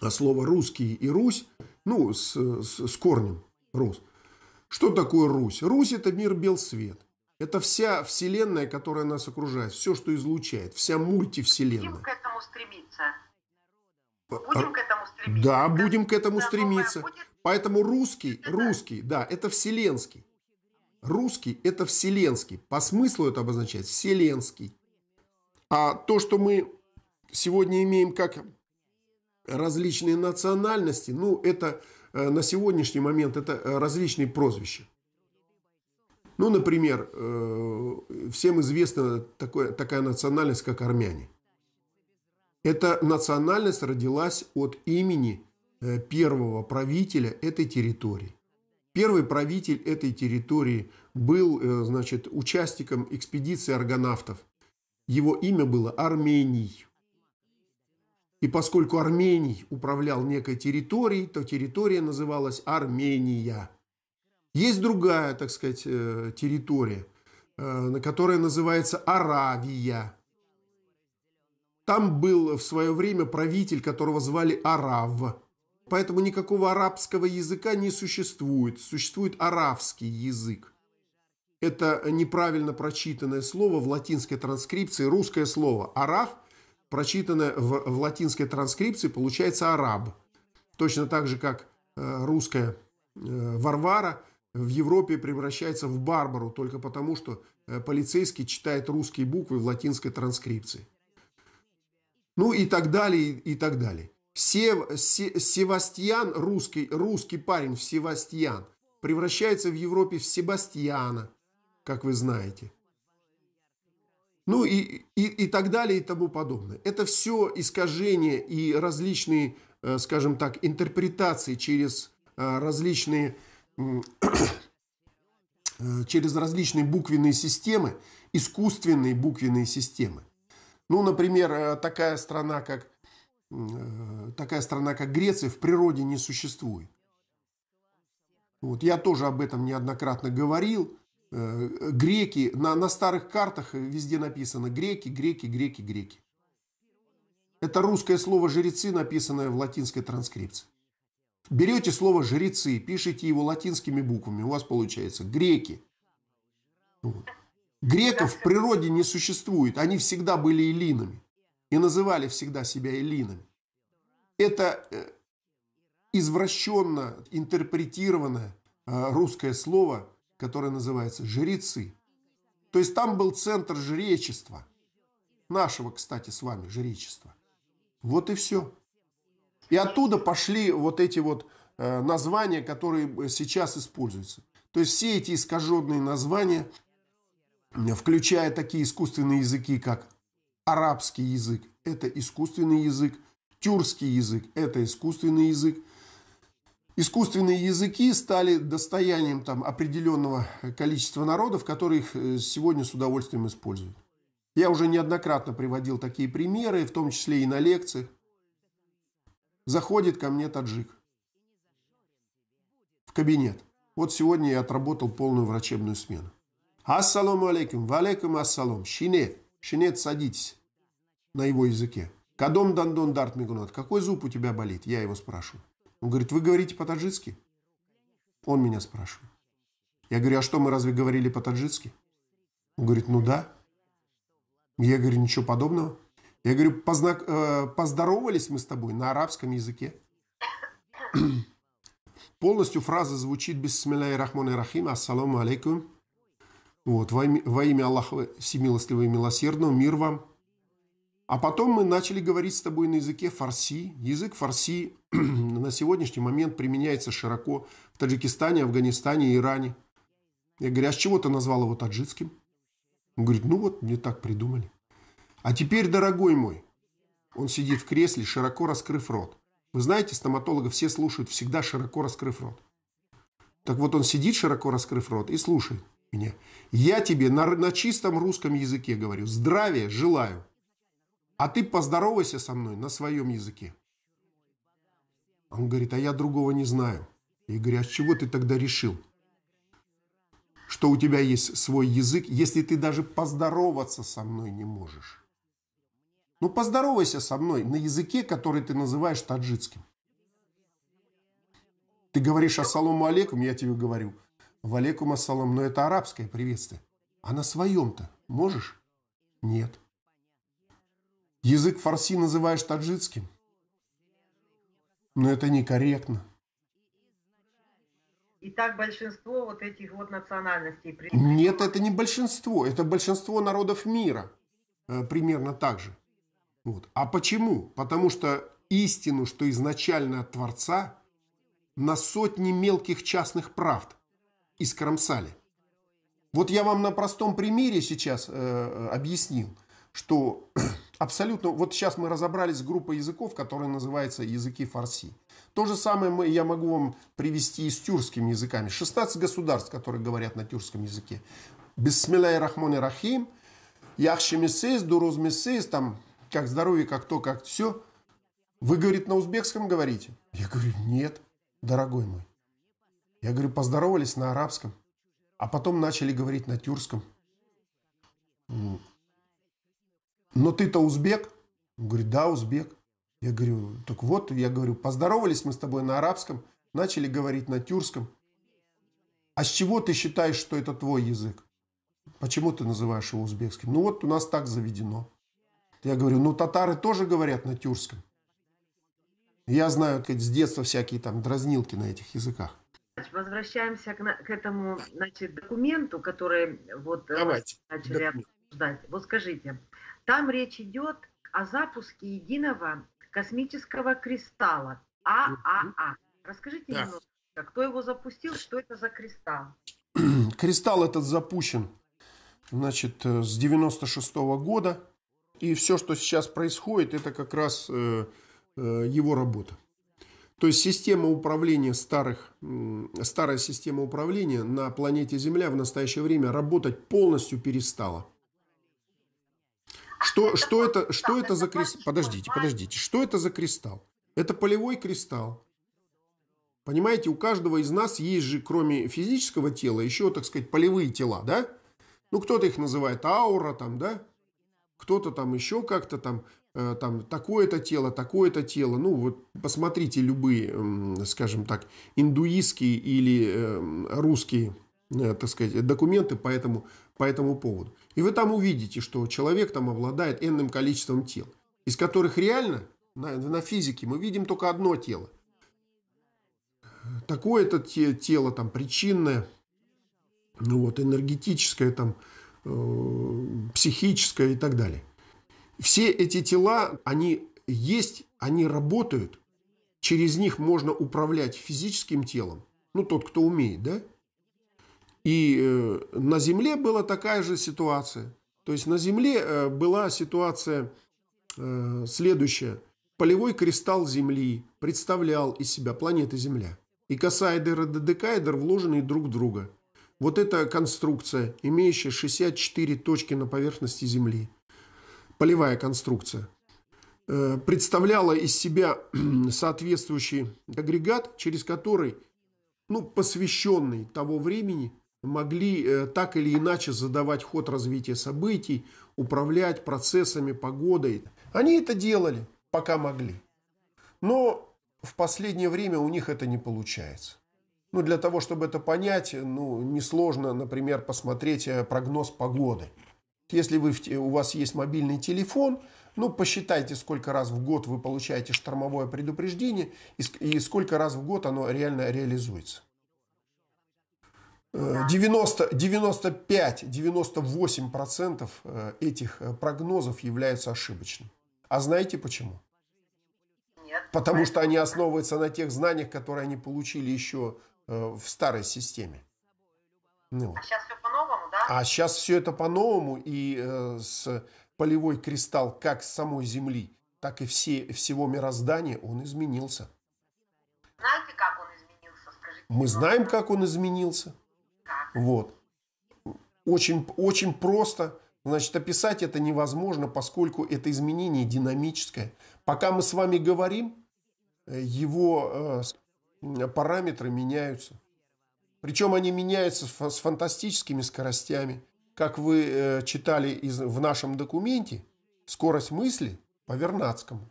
слово «русский» и «Русь», ну, с, с, с корнем «Рус». Что такое Русь? Русь – это мир бел свет. Это вся вселенная, которая нас окружает, все, что излучает, вся мультивселенная. К этому стремиться. Будем к этому стремиться. Да, будем к этому стремиться. Будет... Поэтому русский, русский, да, это вселенский. Русский – это вселенский. По смыслу это обозначает вселенский. А то, что мы сегодня имеем как различные национальности, ну, это э, на сегодняшний момент это э, различные прозвища. Ну, например, э, всем известна такое, такая национальность, как армяне. Эта национальность родилась от имени э, первого правителя этой территории. Первый правитель этой территории был, э, значит, участником экспедиции аргонавтов. Его имя было Армений. И поскольку Армений управлял некой территорией, то территория называлась Армения. Есть другая, так сказать, э, территория, которая называется Аравия. Там был в свое время правитель, которого звали Арав. Поэтому никакого арабского языка не существует. Существует аравский язык. Это неправильно прочитанное слово в латинской транскрипции, русское слово «арав», прочитанное в, в латинской транскрипции, получается «араб». Точно так же, как э, русская Варвара – в Европе превращается в барбару только потому, что э, полицейский читает русские буквы в латинской транскрипции. Ну и так далее, и так далее. Сев, се, Севастьян, русский, русский парень в Севастьян, превращается в Европе в Себастьяна, как вы знаете. Ну и, и, и так далее и тому подобное. Это все искажения и различные, э, скажем так, интерпретации через э, различные Э, через различные буквенные системы, искусственные буквенные системы. Ну, например, э, такая страна, как, э, такая страна, как Греция, в природе не существует. Вот, я тоже об этом неоднократно говорил. Греки, на, на старых картах везде написано греки, греки, греки, греки. Это русское слово «жрецы», написанное в латинской транскрипции. Берете слово «жрецы», пишите его латинскими буквами, у вас получается «греки». Вот. Греков в природе не существует, они всегда были эллинами и называли всегда себя эллинами. Это э, извращенно интерпретированное э, русское слово, которое называется «жрецы». То есть там был центр жречества, нашего, кстати, с вами жречества. Вот и все. И оттуда пошли вот эти вот э, названия, которые сейчас используются. То есть все эти искаженные названия, включая такие искусственные языки, как арабский язык, это искусственный язык, тюркский язык, это искусственный язык. Искусственные языки стали достоянием там, определенного количества народов, которые их э, сегодня с удовольствием используют. Я уже неоднократно приводил такие примеры, в том числе и на лекциях. Заходит ко мне таджик в кабинет. Вот сегодня я отработал полную врачебную смену. Ассаламу алейкум, валейкум ассалам, шине, шинет, садитесь на его языке. Кадом дандон дарт мигунат, какой зуб у тебя болит? Я его спрашиваю. Он говорит, вы говорите по-таджикски? Он меня спрашивает. Я говорю, а что, мы разве говорили по-таджикски? Он говорит, ну да. Я говорю, ничего подобного. Я говорю, познак... Э, поздоровались мы с тобой на арабском языке. Полностью фраза звучит «Бисмилляхи рахмани рахим, ассаламу алейкум». Вот, во имя, во имя Аллаха Всемилостивого и Милосердного, мир вам. А потом мы начали говорить с тобой на языке фарси. Язык фарси на сегодняшний момент применяется широко в Таджикистане, Афганистане, Иране. Я говорю, а с чего ты назвал его таджикским? Он говорит, ну вот, мне так придумали. А теперь, дорогой мой, он сидит в кресле, широко раскрыв рот. Вы знаете, стоматологов все слушают всегда широко раскрыв рот. Так вот он сидит, широко раскрыв рот, и слушает меня. Я тебе на, на чистом русском языке говорю, здравия желаю. А ты поздоровайся со мной на своем языке. Он говорит, а я другого не знаю. Я говорю, а с чего ты тогда решил, что у тебя есть свой язык, если ты даже поздороваться со мной не можешь? Ну, поздоровайся со мной на языке, который ты называешь таджикским. Ты говоришь ассаламу алейкум, я тебе говорю. Валейкум ассалам, но это арабское приветствие. А на своем-то можешь? Нет. Язык фарси называешь таджикским? Но это некорректно. И так большинство вот этих вот национальностей. Нет, это не большинство. Это большинство народов мира. Э, примерно так же. Вот. А почему? Потому что истину, что изначально от Творца, на сотни мелких частных правд искромсали. Вот я вам на простом примере сейчас э, объяснил, что абсолютно... Вот сейчас мы разобрались с группой языков, которая называется языки фарси. То же самое мы, я могу вам привести и с тюркскими языками. 16 государств, которые говорят на тюркском языке. Бисмилляй рахмони рахим, яхши дуруз там, как здоровье, как то, как все. Вы, говорит, на узбекском говорите? Я говорю, нет, дорогой мой. Я говорю, поздоровались на арабском, а потом начали говорить на тюркском. Но ты-то узбек? Он говорит, да, узбек. Я говорю, так вот, я говорю, поздоровались мы с тобой на арабском, начали говорить на тюркском. А с чего ты считаешь, что это твой язык? Почему ты называешь его узбекским? Ну вот у нас так заведено. Я говорю, ну татары тоже говорят на тюркском. Я знаю с детства всякие там дразнилки на этих языках. Возвращаемся к, к этому значит, документу, который вот э, Давайте. начали Документ. обсуждать. Вот скажите, там речь идет о запуске единого космического кристалла ААА. Расскажите да. немного, кто его запустил, что это за кристалл? Кристалл этот запущен значит, э, с 96 -го года. И все, что сейчас происходит, это как раз э, э, его работа. То есть система управления старых, старая система управления на планете Земля в настоящее время работать полностью перестала. Что, что, это, что это за кристалл? Подождите, подождите. Что это за кристалл? Это полевой кристалл. Понимаете, у каждого из нас есть же, кроме физического тела, еще, так сказать, полевые тела, да? Ну, кто-то их называет аура, там, да? Кто-то там еще как-то там там такое-то тело, такое-то тело. Ну, вот посмотрите любые, скажем так, индуистские или эм, русские, э, так сказать, документы по этому, по этому поводу. И вы там увидите, что человек там обладает энным количеством тел, из которых реально на, на физике мы видим только одно тело. Такое-то тело там причинное, ну вот, энергетическое, там, э, психическое и так далее. Все эти тела, они есть, они работают. Через них можно управлять физическим телом. Ну, тот, кто умеет, да? И э, на Земле была такая же ситуация. То есть на Земле э, была ситуация э, следующая. Полевой кристалл Земли представлял из себя планеты Земля. И косаэдер и додекаэдр вложены друг в друга. Вот эта конструкция, имеющая 64 точки на поверхности Земли – полевая конструкция, э, представляла из себя соответствующий агрегат, через который, ну, посвященный того времени, могли э, так или иначе задавать ход развития событий, управлять процессами, погодой. Они это делали, пока могли. Но в последнее время у них это не получается. Ну, для того, чтобы это понять, ну, несложно, например, посмотреть э, прогноз погоды – если вы, у вас есть мобильный телефон, ну, посчитайте, сколько раз в год вы получаете штормовое предупреждение и, и сколько раз в год оно реально реализуется. 90, 95-98% э, этих э, прогнозов являются ошибочными. А знаете почему? Нет. Потому что они основываются на тех знаниях, которые они получили еще э, в старой системе. Ну. А сейчас все по-новому, да? А сейчас все это по-новому, и э, с полевой кристалл как самой Земли, так и все, всего мироздания, он изменился. Знаете, как он изменился? Скажите. Мы знаем, как он изменился. Как? Вот. Очень, очень просто. Значит, описать это невозможно, поскольку это изменение динамическое. Пока мы с вами говорим, э, его э, параметры меняются. Причем они меняются с фантастическими скоростями. Как вы э, читали из, в нашем документе, скорость мысли по Вернадскому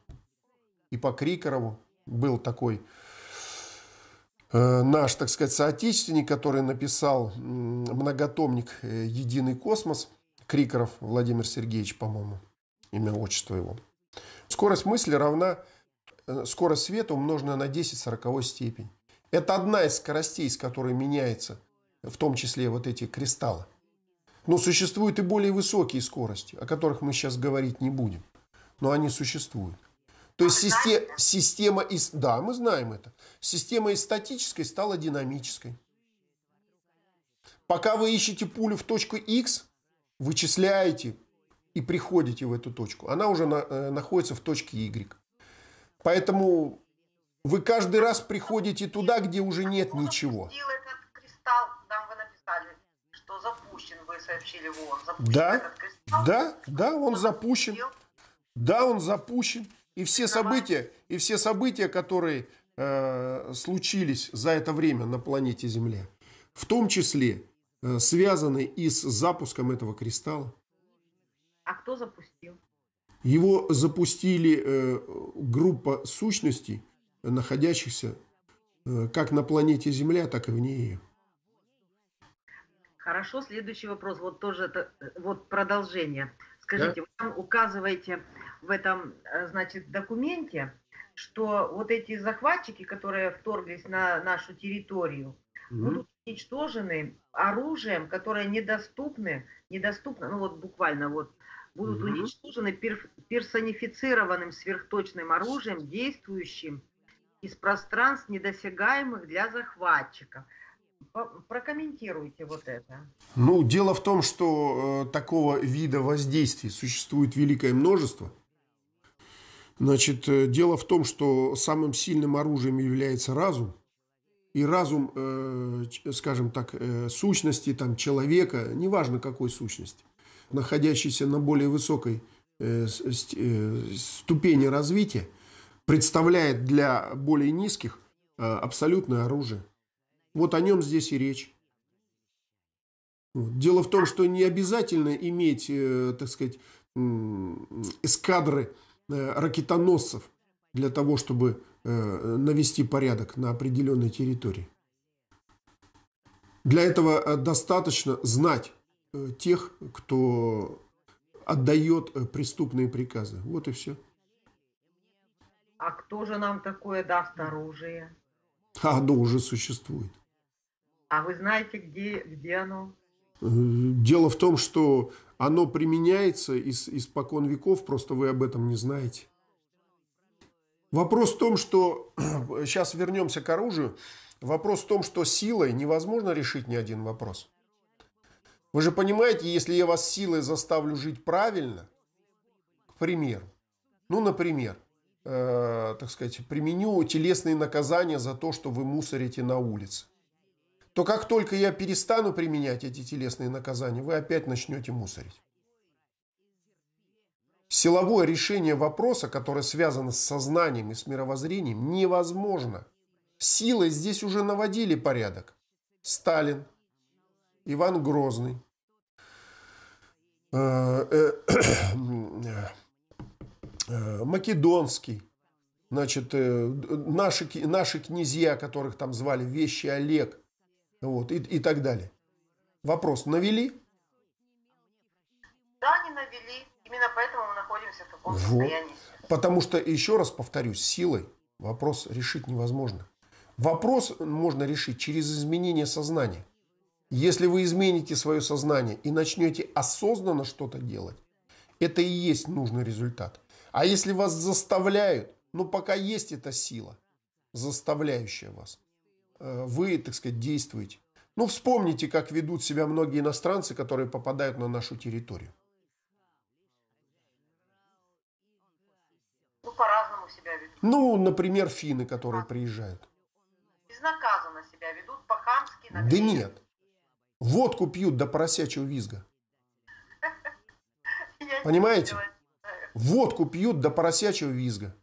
и по Крикорову был такой наш, так сказать, соотечественник, который написал многотомник «Единый космос», Крикоров Владимир Сергеевич, по-моему, имя, отчество его. Скорость мысли равна э, скорость света, умноженная на 10 сороковой степень. Это одна из скоростей, с которой меняется, в том числе вот эти кристаллы. Но существуют и более высокие скорости, о которых мы сейчас говорить не будем. Но они существуют. То есть система, система из... Да, мы знаем это. Система из статической стала динамической. Пока вы ищете пулю в точку X, вычисляете и приходите в эту точку. Она уже на, э, находится в точке Y. Поэтому вы каждый раз приходите туда, где уже нет ничего. да. Да, да, он запущен. Да, он запущен. И все события, и все события, которые э, случились за это время на планете Земля, в том числе Э, связанный и с запуском этого кристалла. А кто запустил? Его запустили э, группа сущностей, находящихся э, как на планете Земля, так и вне ее. Хорошо, следующий вопрос. Вот тоже это, вот продолжение. Скажите, да? вы там указываете в этом, значит, документе, что вот эти захватчики, которые вторглись на нашу территорию, угу. будут уничтожены оружием, которое недоступны, недоступно, ну вот буквально вот, будут угу. уничтожены пер, персонифицированным сверхточным оружием, действующим из пространств, недосягаемых для захватчиков. Прокомментируйте вот это. Ну, дело в том, что э, такого вида воздействий существует великое множество. Значит, э, дело в том, что самым сильным оружием является разум и разум, э, скажем так, э, сущности там, человека, неважно какой сущности, находящейся на более высокой э, ступени развития, представляет для более низких абсолютное оружие. Вот о нем здесь и речь. Дело в том, что не обязательно иметь, так сказать, эскадры ракетоносцев для того, чтобы Э, навести порядок на определенной территории. Для этого э, достаточно знать э, тех, кто отдает преступные приказы. Вот и все. А кто же нам такое даст оружие? А оно уже существует. А вы знаете, где, где оно? Дело в том, что оно применяется из, испокон веков, просто вы об этом не знаете. Вопрос в том, что сейчас вернемся к оружию. Вопрос в том, что силой невозможно решить ни один вопрос. Вы же понимаете, если я вас силой заставлю жить правильно, к примеру, ну, например, э, так сказать, применю телесные наказания за то, что вы мусорите на улице, то как только я перестану применять эти телесные наказания, вы опять начнете мусорить. Силовое решение вопроса, которое связано с сознанием и с мировоззрением, невозможно. Силой здесь уже наводили порядок. Сталин, Иван Грозный, э, э, э, Македонский, значит, наши, наши князья, которых там звали Вещи Олег, вот, и, и так далее. Вопрос, навели? Да, не навели. Именно поэтому мы находимся в таком вот. состоянии. Потому что, еще раз повторюсь, силой вопрос решить невозможно. Вопрос можно решить через изменение сознания. Если вы измените свое сознание и начнете осознанно что-то делать, это и есть нужный результат. А если вас заставляют, ну пока есть эта сила, заставляющая вас, э, вы, так сказать, действуете. Ну вспомните, как ведут себя многие иностранцы, которые попадают на нашу территорию. Ну по-разному себя ведут. Ну, например, финны, которые приезжают. Безнаказанно себя ведут, по-хамски. Да нет. Водку пьют до поросячьего визга. Понимаете? Водку пьют до поросячьего визга.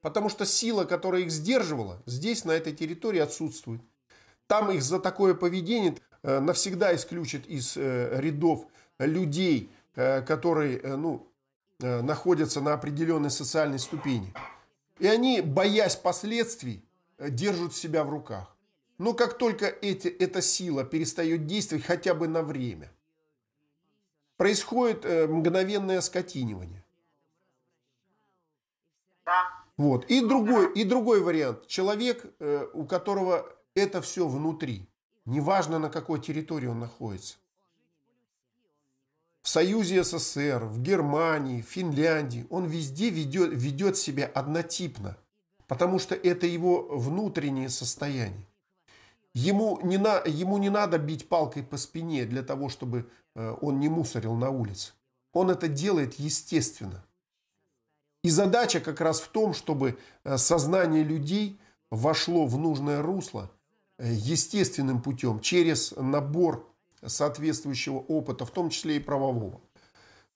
Потому что сила, которая их сдерживала, здесь, на этой территории отсутствует. Там их за такое поведение э, навсегда исключат из э, рядов людей, э, которые ну, находятся на определенной социальной ступени. И они, боясь последствий, держат себя в руках. Но как только эти, эта сила перестает действовать хотя бы на время, происходит мгновенное скотинивание. Вот. И, другой, и другой вариант. Человек, э, у которого это все внутри. Неважно, на какой территории он находится. В Союзе СССР, в Германии, в Финляндии. Он везде ведет, ведет себя однотипно. Потому что это его внутреннее состояние. Ему не, на, ему не надо бить палкой по спине для того, чтобы э, он не мусорил на улице. Он это делает естественно. И задача как раз в том, чтобы э, сознание людей вошло в нужное русло э, естественным путем, через набор соответствующего опыта, в том числе и правового.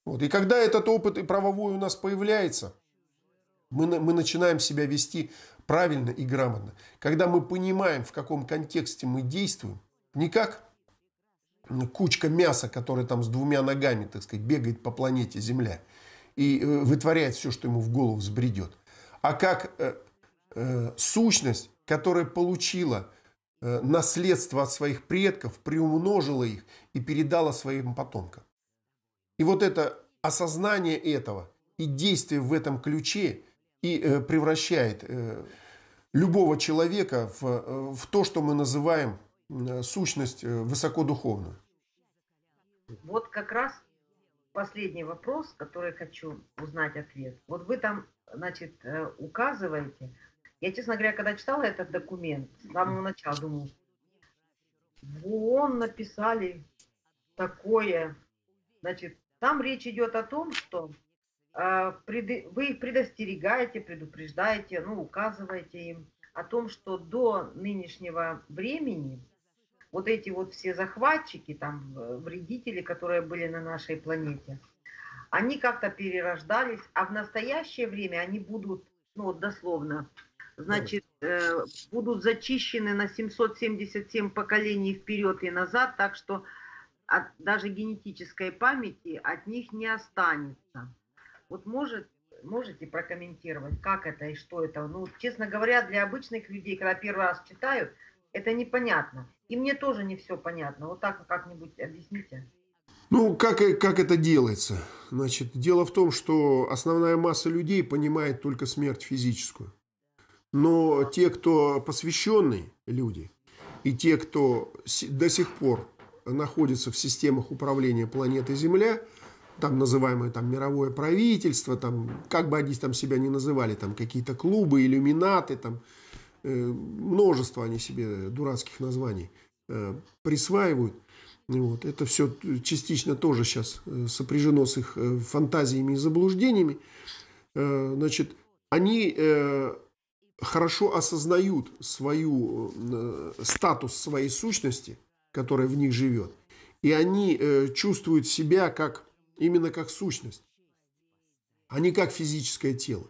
Вот. И когда этот опыт и правовой у нас появляется, мы, мы начинаем себя вести правильно и грамотно. Когда мы понимаем, в каком контексте мы действуем, не как кучка мяса, которая там с двумя ногами, так сказать, бегает по планете Земля – и э, вытворяет все, что ему в голову взбредет, а как э, э, сущность, которая получила э, наследство от своих предков, приумножила их и передала своим потомкам. И вот это осознание этого и действие в этом ключе и э, превращает э, любого человека в, э, в то, что мы называем э, сущность высокодуховную. Вот как раз последний вопрос, который хочу узнать ответ. Вот вы там, значит, э, указываете. Я, честно говоря, когда читала этот документ, с самого начала думаю, вон написали такое. Значит, там речь идет о том, что э, вы их предостерегаете, предупреждаете, ну, указываете им о том, что до нынешнего времени вот эти вот все захватчики, там, вредители, которые были на нашей планете, они как-то перерождались, а в настоящее время они будут, ну дословно, значит, э, будут зачищены на 777 поколений вперед и назад, так что от даже генетической памяти от них не останется. Вот может, можете прокомментировать, как это и что это? Ну, честно говоря, для обычных людей, когда первый раз читают, это непонятно. И мне тоже не все понятно. Вот так как-нибудь объясните. Ну, как, как это делается? Значит, дело в том, что основная масса людей понимает только смерть физическую. Но те, кто посвященные люди, и те, кто до сих пор находится в системах управления планетой Земля, там называемое там мировое правительство, там, как бы они там себя не называли, там какие-то клубы, иллюминаты, там, множество они себе дурацких названий э, присваивают. Вот. Это все частично тоже сейчас э, сопряжено с их фантазиями и заблуждениями. Значит, они хорошо осознают свою, статус своей сущности, которая в них живет. И они чувствуют себя как, именно как сущность, а не как физическое тело.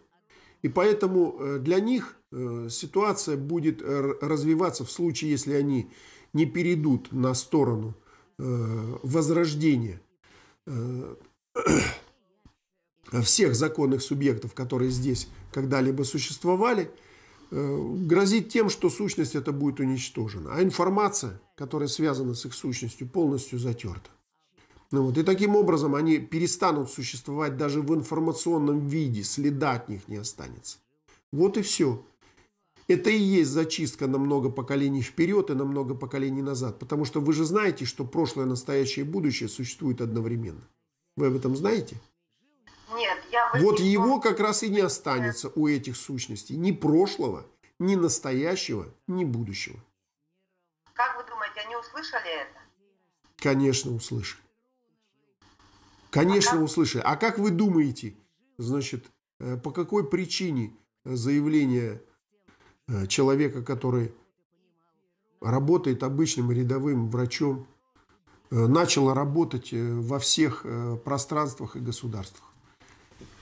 И поэтому для них Э, ситуация будет развиваться в случае, если они не перейдут на сторону э, возрождения э, всех законных субъектов, которые здесь когда-либо существовали, грозит тем, что сущность это будет уничтожена, а информация, которая связана с их сущностью, полностью затерта. Ну вот, и таким образом они перестанут существовать даже в информационном виде, следа от них не останется. Вот и все. Это и есть зачистка на много поколений вперед и на много поколений назад. Потому что вы же знаете, что прошлое, настоящее и будущее существуют одновременно. Вы об этом знаете? Нет, я... Вот его как раз и не останется у этих сущностей. Ни прошлого, ни настоящего, ни будущего. Как вы думаете, они услышали это? Конечно, услышали. Конечно, а как... услышали. А как вы думаете, значит, э, по какой причине заявление человека, который работает обычным рядовым врачом, э, начало работать э, во всех пространствах и государствах.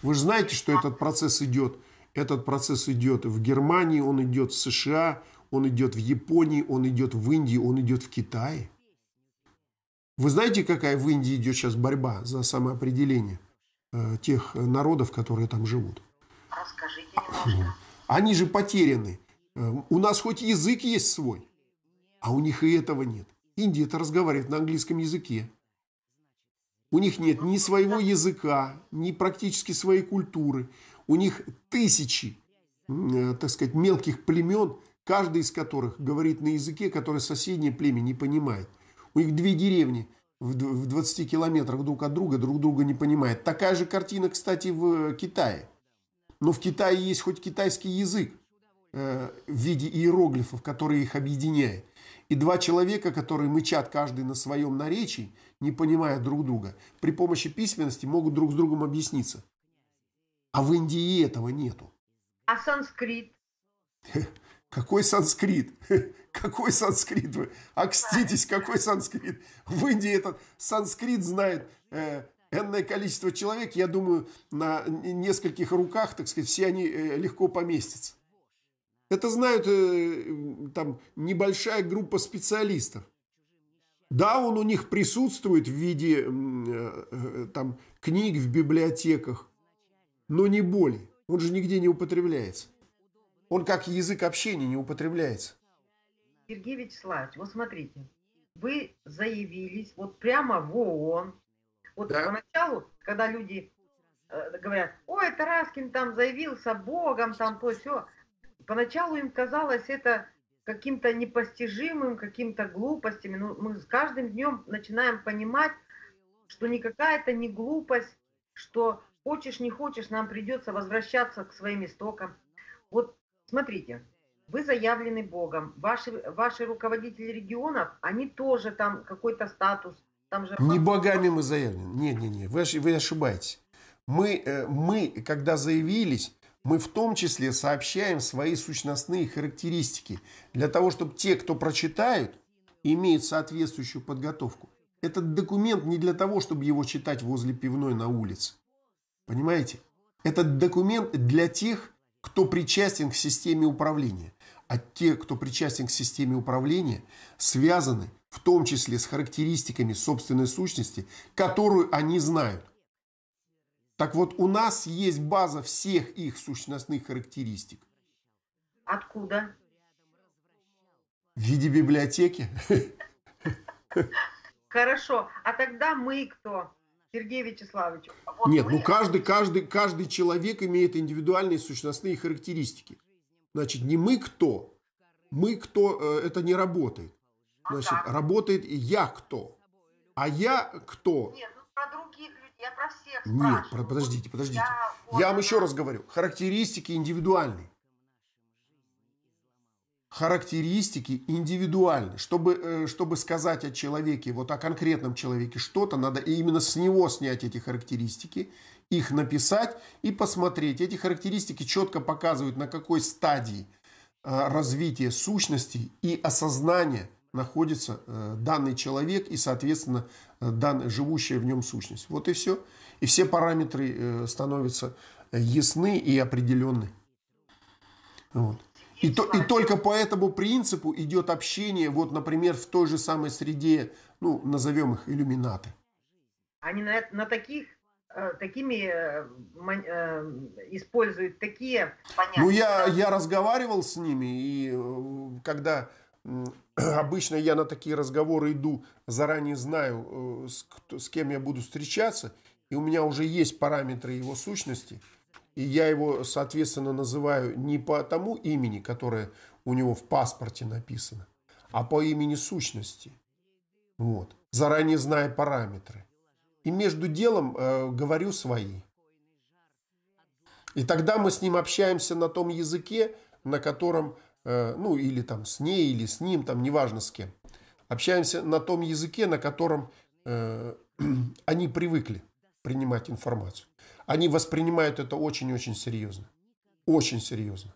Вы же знаете, что этот процесс идет. Этот процесс идет в Германии, он идет в США, он идет в Японии, он идет в Индии, он идет в Китае. Вы знаете, какая в Индии идет сейчас борьба за самоопределение э, тех народов, которые там живут? Расскажите немножко. Они же потеряны. Э, у нас хоть язык есть свой, а у них и этого нет. Индия это разговаривает на английском языке. У них нет ни своего языка, ни практически своей культуры. У них тысячи, э, так сказать, мелких племен, каждый из которых говорит на языке, который соседнее племя не понимает. У них две деревни в 20 километрах друг от друга, друг друга не понимают. Такая же картина, кстати, в Китае. Но в Китае есть хоть китайский язык э, в виде иероглифов, который их объединяет. И два человека, которые мычат каждый на своем наречии, не понимая друг друга, при помощи письменности могут друг с другом объясниться. А в Индии этого нету. А санскрит? Какой санскрит? Какой санскрит вы? Окститесь, какой санскрит? В Индии этот санскрит знает э, энное количество человек. Я думаю, на нескольких руках, так сказать, все они э, легко поместятся. Это знают э, там небольшая группа специалистов. Да, он у них присутствует в виде э, э, там книг в библиотеках, но не более. Он же нигде не употребляется. Он как язык общения не употребляется. Сергей Вячеславович, вот смотрите, вы заявились вот прямо в ООН. Вот да. поначалу, когда люди э, говорят, ой, Тараскин там заявился Богом, там то все, поначалу им казалось это каким-то непостижимым, каким-то глупостями. Но мы с каждым днем начинаем понимать, что никакая это не глупость, что хочешь не хочешь, нам придется возвращаться к своим истокам. Вот смотрите, вы заявлены Богом, ваши, ваши руководители регионов, они тоже там какой-то статус. Там же... Не богами мы заявлены. Нет, нет, нет, вы, вы ошибаетесь. Мы, э, мы, когда заявились, мы в том числе сообщаем свои сущностные характеристики для того, чтобы те, кто прочитают, имеют соответствующую подготовку. Этот документ не для того, чтобы его читать возле пивной на улице. Понимаете? Этот документ для тех, кто причастен к системе управления а те, кто причастен к системе управления, связаны в том числе с характеристиками собственной сущности, которую они знают. Так вот, у нас есть база всех их сущностных характеристик. Откуда? В виде библиотеки. Хорошо. А тогда мы кто? Сергей Вячеславович. Вот Нет, мы... ну каждый, каждый, каждый человек имеет индивидуальные сущностные характеристики. Значит, не мы кто. Мы кто, э, это не работает. Значит, ага. работает я кто. А я кто? Нет, ну про других людей, я про всех Нет, про, подождите, подождите. Я, вот, я вам еще раз говорю. Характеристики индивидуальные. Характеристики индивидуальны. Чтобы, э, чтобы сказать о человеке, вот о конкретном человеке что-то, надо именно с него снять эти характеристики их написать и посмотреть. Эти характеристики четко показывают, на какой стадии э, развития сущности и осознания находится э, данный человек и, соответственно, э, данная, живущая в нем сущность. Вот и все. И все параметры становятся ясны и определенны. Вот. И, то, и только по этому принципу идет общение, вот, например, в той же самой среде, ну, назовем их иллюминаты. Они на, на таких Э, такими э, э, используют такие понятия. Ну, я, я разговаривал с ними, и когда обычно я на такие разговоры иду, заранее знаю, с, с кем я буду встречаться, и у меня уже есть параметры его сущности, и я его, соответственно, называю не по тому имени, которое у него в паспорте написано, а по имени сущности. Вот. Заранее зная параметры и между делом э, говорю свои. И тогда мы с ним общаемся на том языке, на котором, э, ну или там с ней, или с ним, там неважно с кем. Общаемся на том языке, на котором э, они привыкли принимать информацию. Они воспринимают это очень-очень серьезно. Очень серьезно.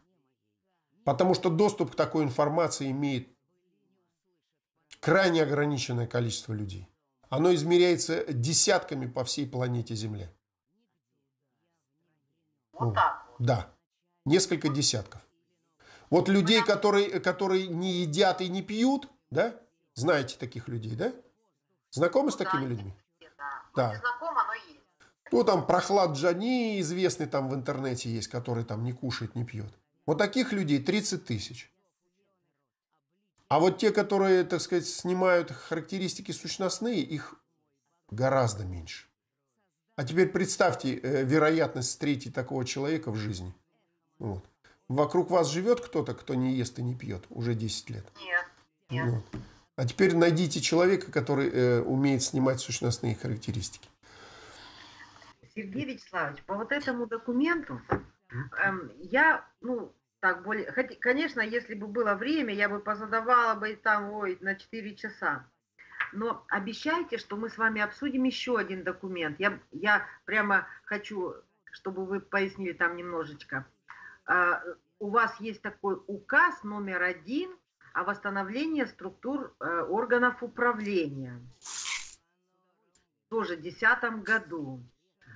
Потому что доступ к такой информации имеет крайне ограниченное количество людей. Оно измеряется десятками по всей планете Земля. Вот так. Да, несколько десятков. Вот людей, которые, которые не едят и не пьют, да? Знаете таких людей, да? Знакомы с такими людьми? Да. Да. Знакомо, но есть. Ну, там Прохлад Джани, известный там в интернете есть, который там не кушает, не пьет. Вот таких людей 30 тысяч. А вот те, которые, так сказать, снимают характеристики сущностные, их гораздо меньше. А теперь представьте э, вероятность встретить такого человека в жизни. Вот. Вокруг вас живет кто-то, кто не ест и не пьет уже 10 лет. Нет. Нет. Вот. А теперь найдите человека, который э, умеет снимать сущностные характеристики. Сергей Вячеславович, по вот этому документу эм, я, ну, так более, хоть, конечно, если бы было время, я бы позадавала бы там, ой, на 4 часа. Но обещайте, что мы с вами обсудим еще один документ. Я, я прямо хочу, чтобы вы пояснили там немножечко. А, у вас есть такой указ номер один о восстановлении структур э, органов управления. Тоже в 2010 году.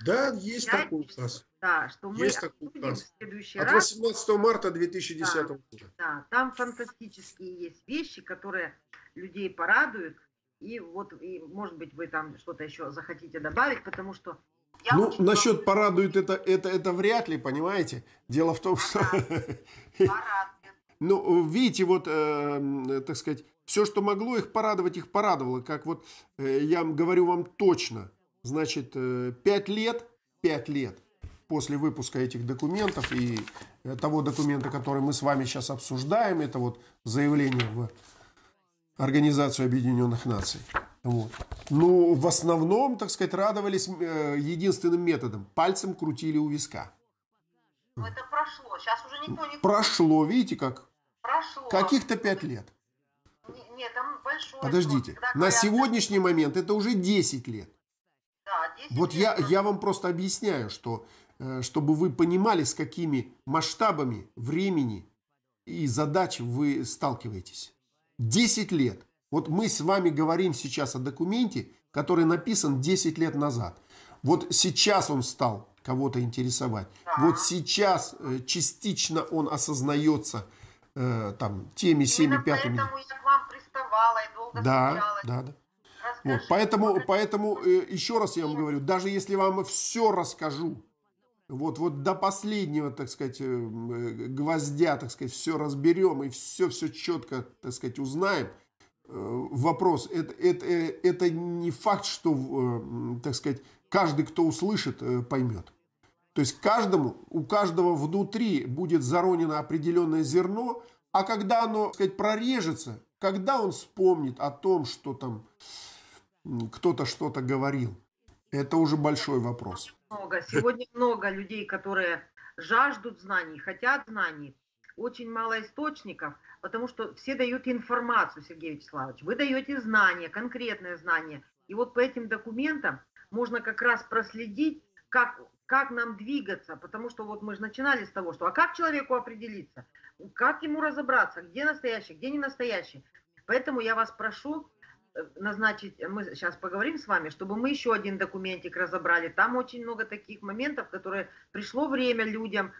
Да, есть Я- такой указ. Да, что мы Есть такой обсудим в указ. следующий От раз. 18 марта 2010 года. Да, там фантастические есть вещи, которые людей порадуют. И вот, и, может быть, вы там что-то еще захотите добавить, потому что я Ну, очень насчет порадует это, это, это вряд ли, понимаете? Дело в том, что, порадует. ну, видите, вот, э, м, так сказать, все, что могло их порадовать, их порадовало. Как вот э, я говорю вам точно, значит, э, пять лет, пять лет после выпуска этих документов и э, того документа, который мы с вами сейчас обсуждаем, это вот заявление в Организацию Объединенных Наций. Вот. Ну, в основном, так сказать, радовались э, единственным методом. Пальцем крутили у виска. Ну, это прошло. Сейчас уже никто не Прошло, видите, как прошло. каких-то пять лет. Не- Нет, там большой. Подождите, срок. На говорят, сегодняшний момент это уже 10 лет. Да, 10 Вот лет я, я вам просто объясняю, что э, чтобы вы понимали, с какими масштабами времени и задач вы сталкиваетесь. 10 лет. Вот мы с вами говорим сейчас о документе, который написан 10 лет назад. Вот сейчас он стал кого-то интересовать. Вот сейчас э, частично он осознается э, там теми, Именно пятыми. поэтому я к вам приставала и долго Да, встречалась. да, да. Вот, поэтому, поэтому э, еще раз я вам говорю, даже если вам все расскажу, вот, вот до последнего, так сказать, э, э, гвоздя, так сказать, все разберем и все, все четко, так сказать, узнаем, вопрос, это, это, э, это не факт, что, э, так сказать, каждый, кто услышит, э, поймет. То есть каждому, у каждого внутри будет заронено определенное зерно, а когда оно, так сказать, прорежется, когда он вспомнит о том, что там кто-то что-то говорил, это уже большой вопрос. много. Сегодня много людей, которые жаждут знаний, хотят знаний. Очень мало источников, потому что все дают информацию, Сергей Вячеславович. Вы даете знания, конкретные знания. И вот по этим документам можно как раз проследить, как, как нам двигаться. Потому что вот мы же начинали с того, что а как человеку определиться? Как ему разобраться, где настоящий, где не настоящий? Поэтому я вас прошу э, назначить, мы сейчас поговорим с вами, чтобы мы еще один документик разобрали. Там очень много таких моментов, которые пришло время людям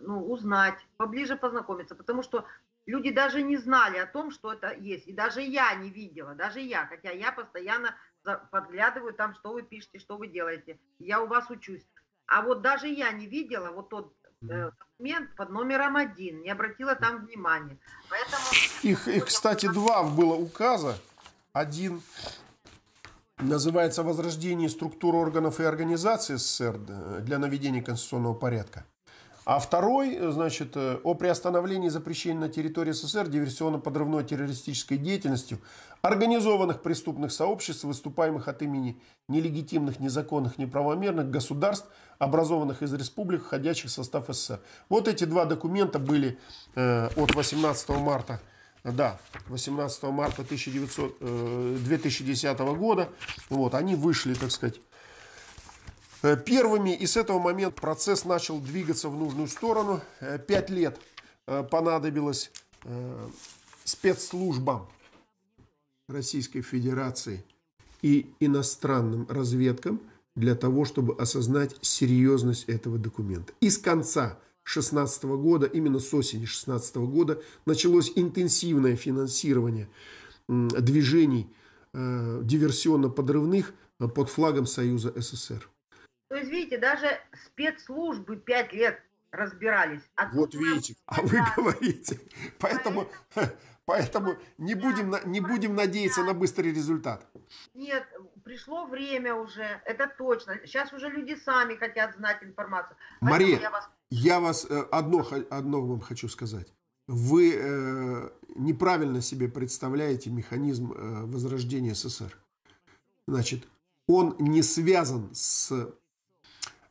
ну, узнать, поближе познакомиться, потому что люди даже не знали о том, что это есть. И даже я не видела, даже я, хотя я постоянно подглядываю там, что вы пишете, что вы делаете. Я у вас учусь. А вот даже я не видела вот тот э, документ под номером один, не обратила там внимания. Поэтому Их, их, кстати, два было указа. Один называется «Возрождение структур органов и организаций СССР для наведения конституционного порядка». А второй, э, значит, э, о приостановлении запрещения на территории СССР диверсионно-подрывной террористической деятельностью организованных преступных сообществ, выступаемых от имени нелегитимных, незаконных, неправомерных государств, образованных из республик, входящих в состав СССР. Вот эти два документа были э, от 18 марта да, 18 марта 1900, э, 2010 года. Вот, они вышли, так сказать, Э, первыми, и с этого момента процесс начал двигаться в нужную сторону. Э, пять лет э, понадобилось спецслужбам Российской Федерации и иностранным разведкам для того, чтобы осознать серьезность этого документа. И с конца 2016 года, именно с осени 2016 года, началось интенсивное финансирование движений диверсионно-подрывных под флагом Союза СССР. То есть, видите, даже спецслужбы пять лет разбирались. А вот видите, а вы говорите. Поэтому, поэтому не, будем, не будем надеяться на быстрый результат. Нет, пришло время уже, это точно. Сейчас уже люди сами хотят знать информацию. Мария, я вас, я вас э, одно, одно вам хочу сказать. Вы э, неправильно себе представляете механизм э, возрождения СССР. Значит, он не связан с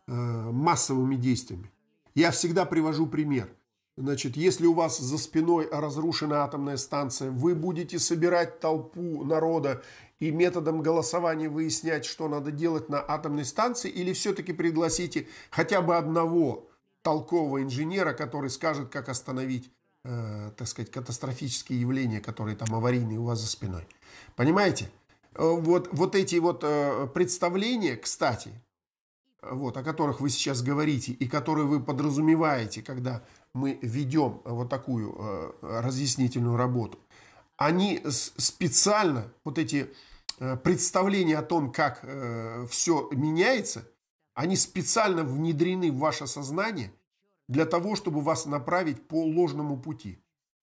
массовыми действиями. Я всегда привожу пример. Значит, если у вас за спиной разрушена атомная станция, вы будете собирать толпу народа и методом голосования выяснять, что надо делать на атомной станции, или все-таки пригласите хотя бы одного толкового инженера, который скажет, как остановить, э, так сказать, катастрофические явления, которые там аварийные у вас за спиной. Понимаете? Э, вот, вот эти вот э, представления, кстати, вот, о которых вы сейчас говорите и которые вы подразумеваете, когда мы ведем вот такую э, разъяснительную работу, они специально, вот эти представления о том, как все меняется, они специально внедрены в ваше сознание для того, чтобы вас направить по ложному пути.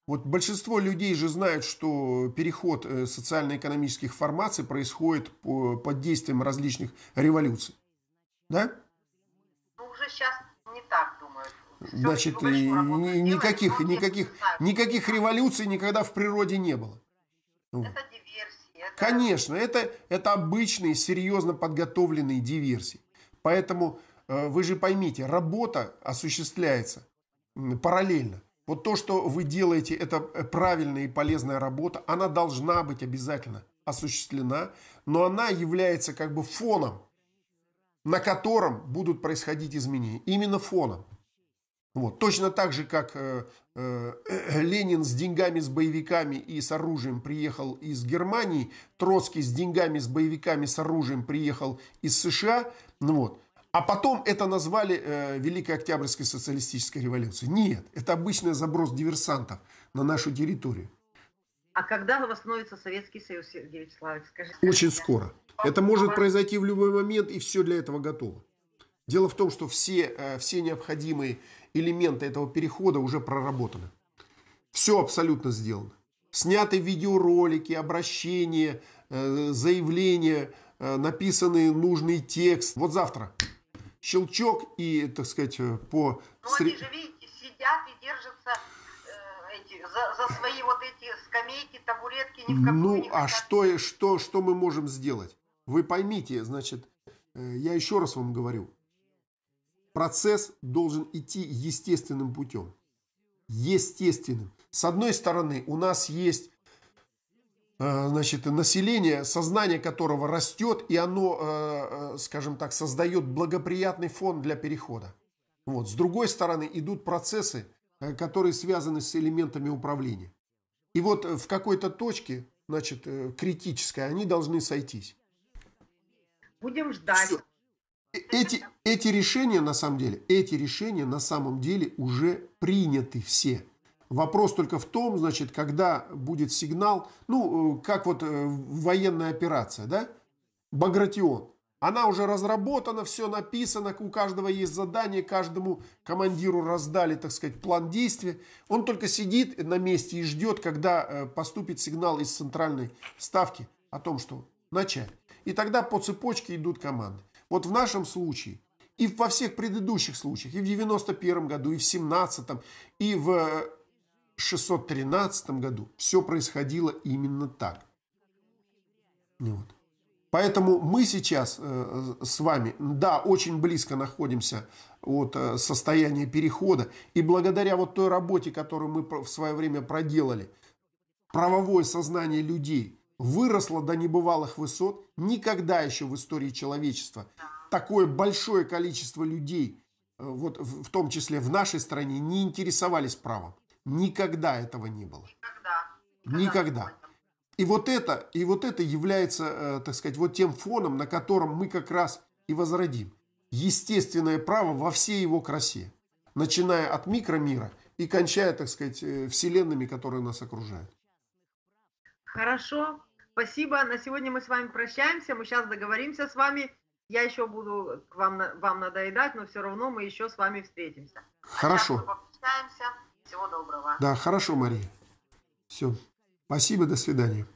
Вот большинство людей же знают, что переход э, социально-экономических формаций происходит под действием различных революций. Да? Ну, уже сейчас не так думают. Все Значит, никаких, никаких, никаких революций никогда в природе не было. Это диверсии. Это... Конечно, это, это обычные, серьезно подготовленные диверсии. Поэтому э, вы же поймите, работа осуществляется параллельно. Вот то, что вы делаете, это э, правильная и полезная работа, она должна быть обязательно осуществлена, но она является как бы фоном, на котором будут происходить изменения. Именно фоном. Вот. Точно так же, как э, э, Ленин с деньгами, с боевиками и с оружием приехал из Германии, Троцкий с деньгами, с боевиками, с оружием приехал из США. Ну вот. А потом это назвали э, Великой Октябрьской социалистической революцией. Нет, это обычный заброс диверсантов на нашу территорию. А когда восстановится Советский Союз, Сергей Вячеславович? Скажите, Очень скоро. Это может произойти в любой момент, и все для этого готово. Дело в том, что все, э, все необходимые элементы этого перехода уже проработаны. Все абсолютно сделано. Сняты видеоролики, обращения, э, заявления, э, написанный нужный текст. Вот завтра щелчок и, так сказать, по... Ну, они же, видите, сидят и держатся эти, за, за свои вот эти скамейки, табуретки, ни в какую Ну, а что, что, что мы можем сделать? Вы поймите, значит, э, я еще раз вам говорю, процесс должен идти естественным путем. Естественным. С одной стороны, у нас есть Э, значит, население, сознание которого растет, и оно, э, скажем так, создает благоприятный фон для перехода. Вот. С другой стороны, идут процессы, которые связаны с элементами управления. И вот в какой-то точке, значит, критической, они должны сойтись. Будем ждать. Все. Эти, эти решения, на самом деле, эти решения на самом деле уже приняты все. Вопрос только в том, значит, когда будет сигнал, ну, э, как вот э, военная операция, да, Багратион. Она уже разработана, все написано, у каждого есть задание, каждому командиру раздали, так сказать, план действия. Он только сидит на месте и ждет, когда э, поступит сигнал из центральной ставки о том, что начать. И тогда по цепочке идут команды. Вот в нашем случае и во всех предыдущих случаях, и в 91 году, и в 17 и в 613 году все происходило именно так. Вот. Поэтому мы сейчас э, с вами, да, очень близко находимся от э, состояния перехода. И благодаря вот той работе, которую мы в свое время проделали, правовое сознание людей выросло до небывалых высот. Никогда еще в истории человечества такое большое количество людей, э, вот в том числе в нашей стране, не интересовались правом. Никогда этого не было. Никогда. Никогда. И вот это, и вот это является, э, так сказать, вот тем фоном, на котором мы как раз и возродим естественное право во всей его красе, начиная от микромира и кончая, так сказать, э, вселенными, которые нас окружают. Хорошо. Спасибо. На сегодня мы с вами прощаемся. Мы сейчас договоримся с вами. Я еще буду к вам, вам надоедать, но все равно мы еще с вами встретимся. Хорошо. Всего доброго. Да, хорошо, Мария. Все. Спасибо, до свидания.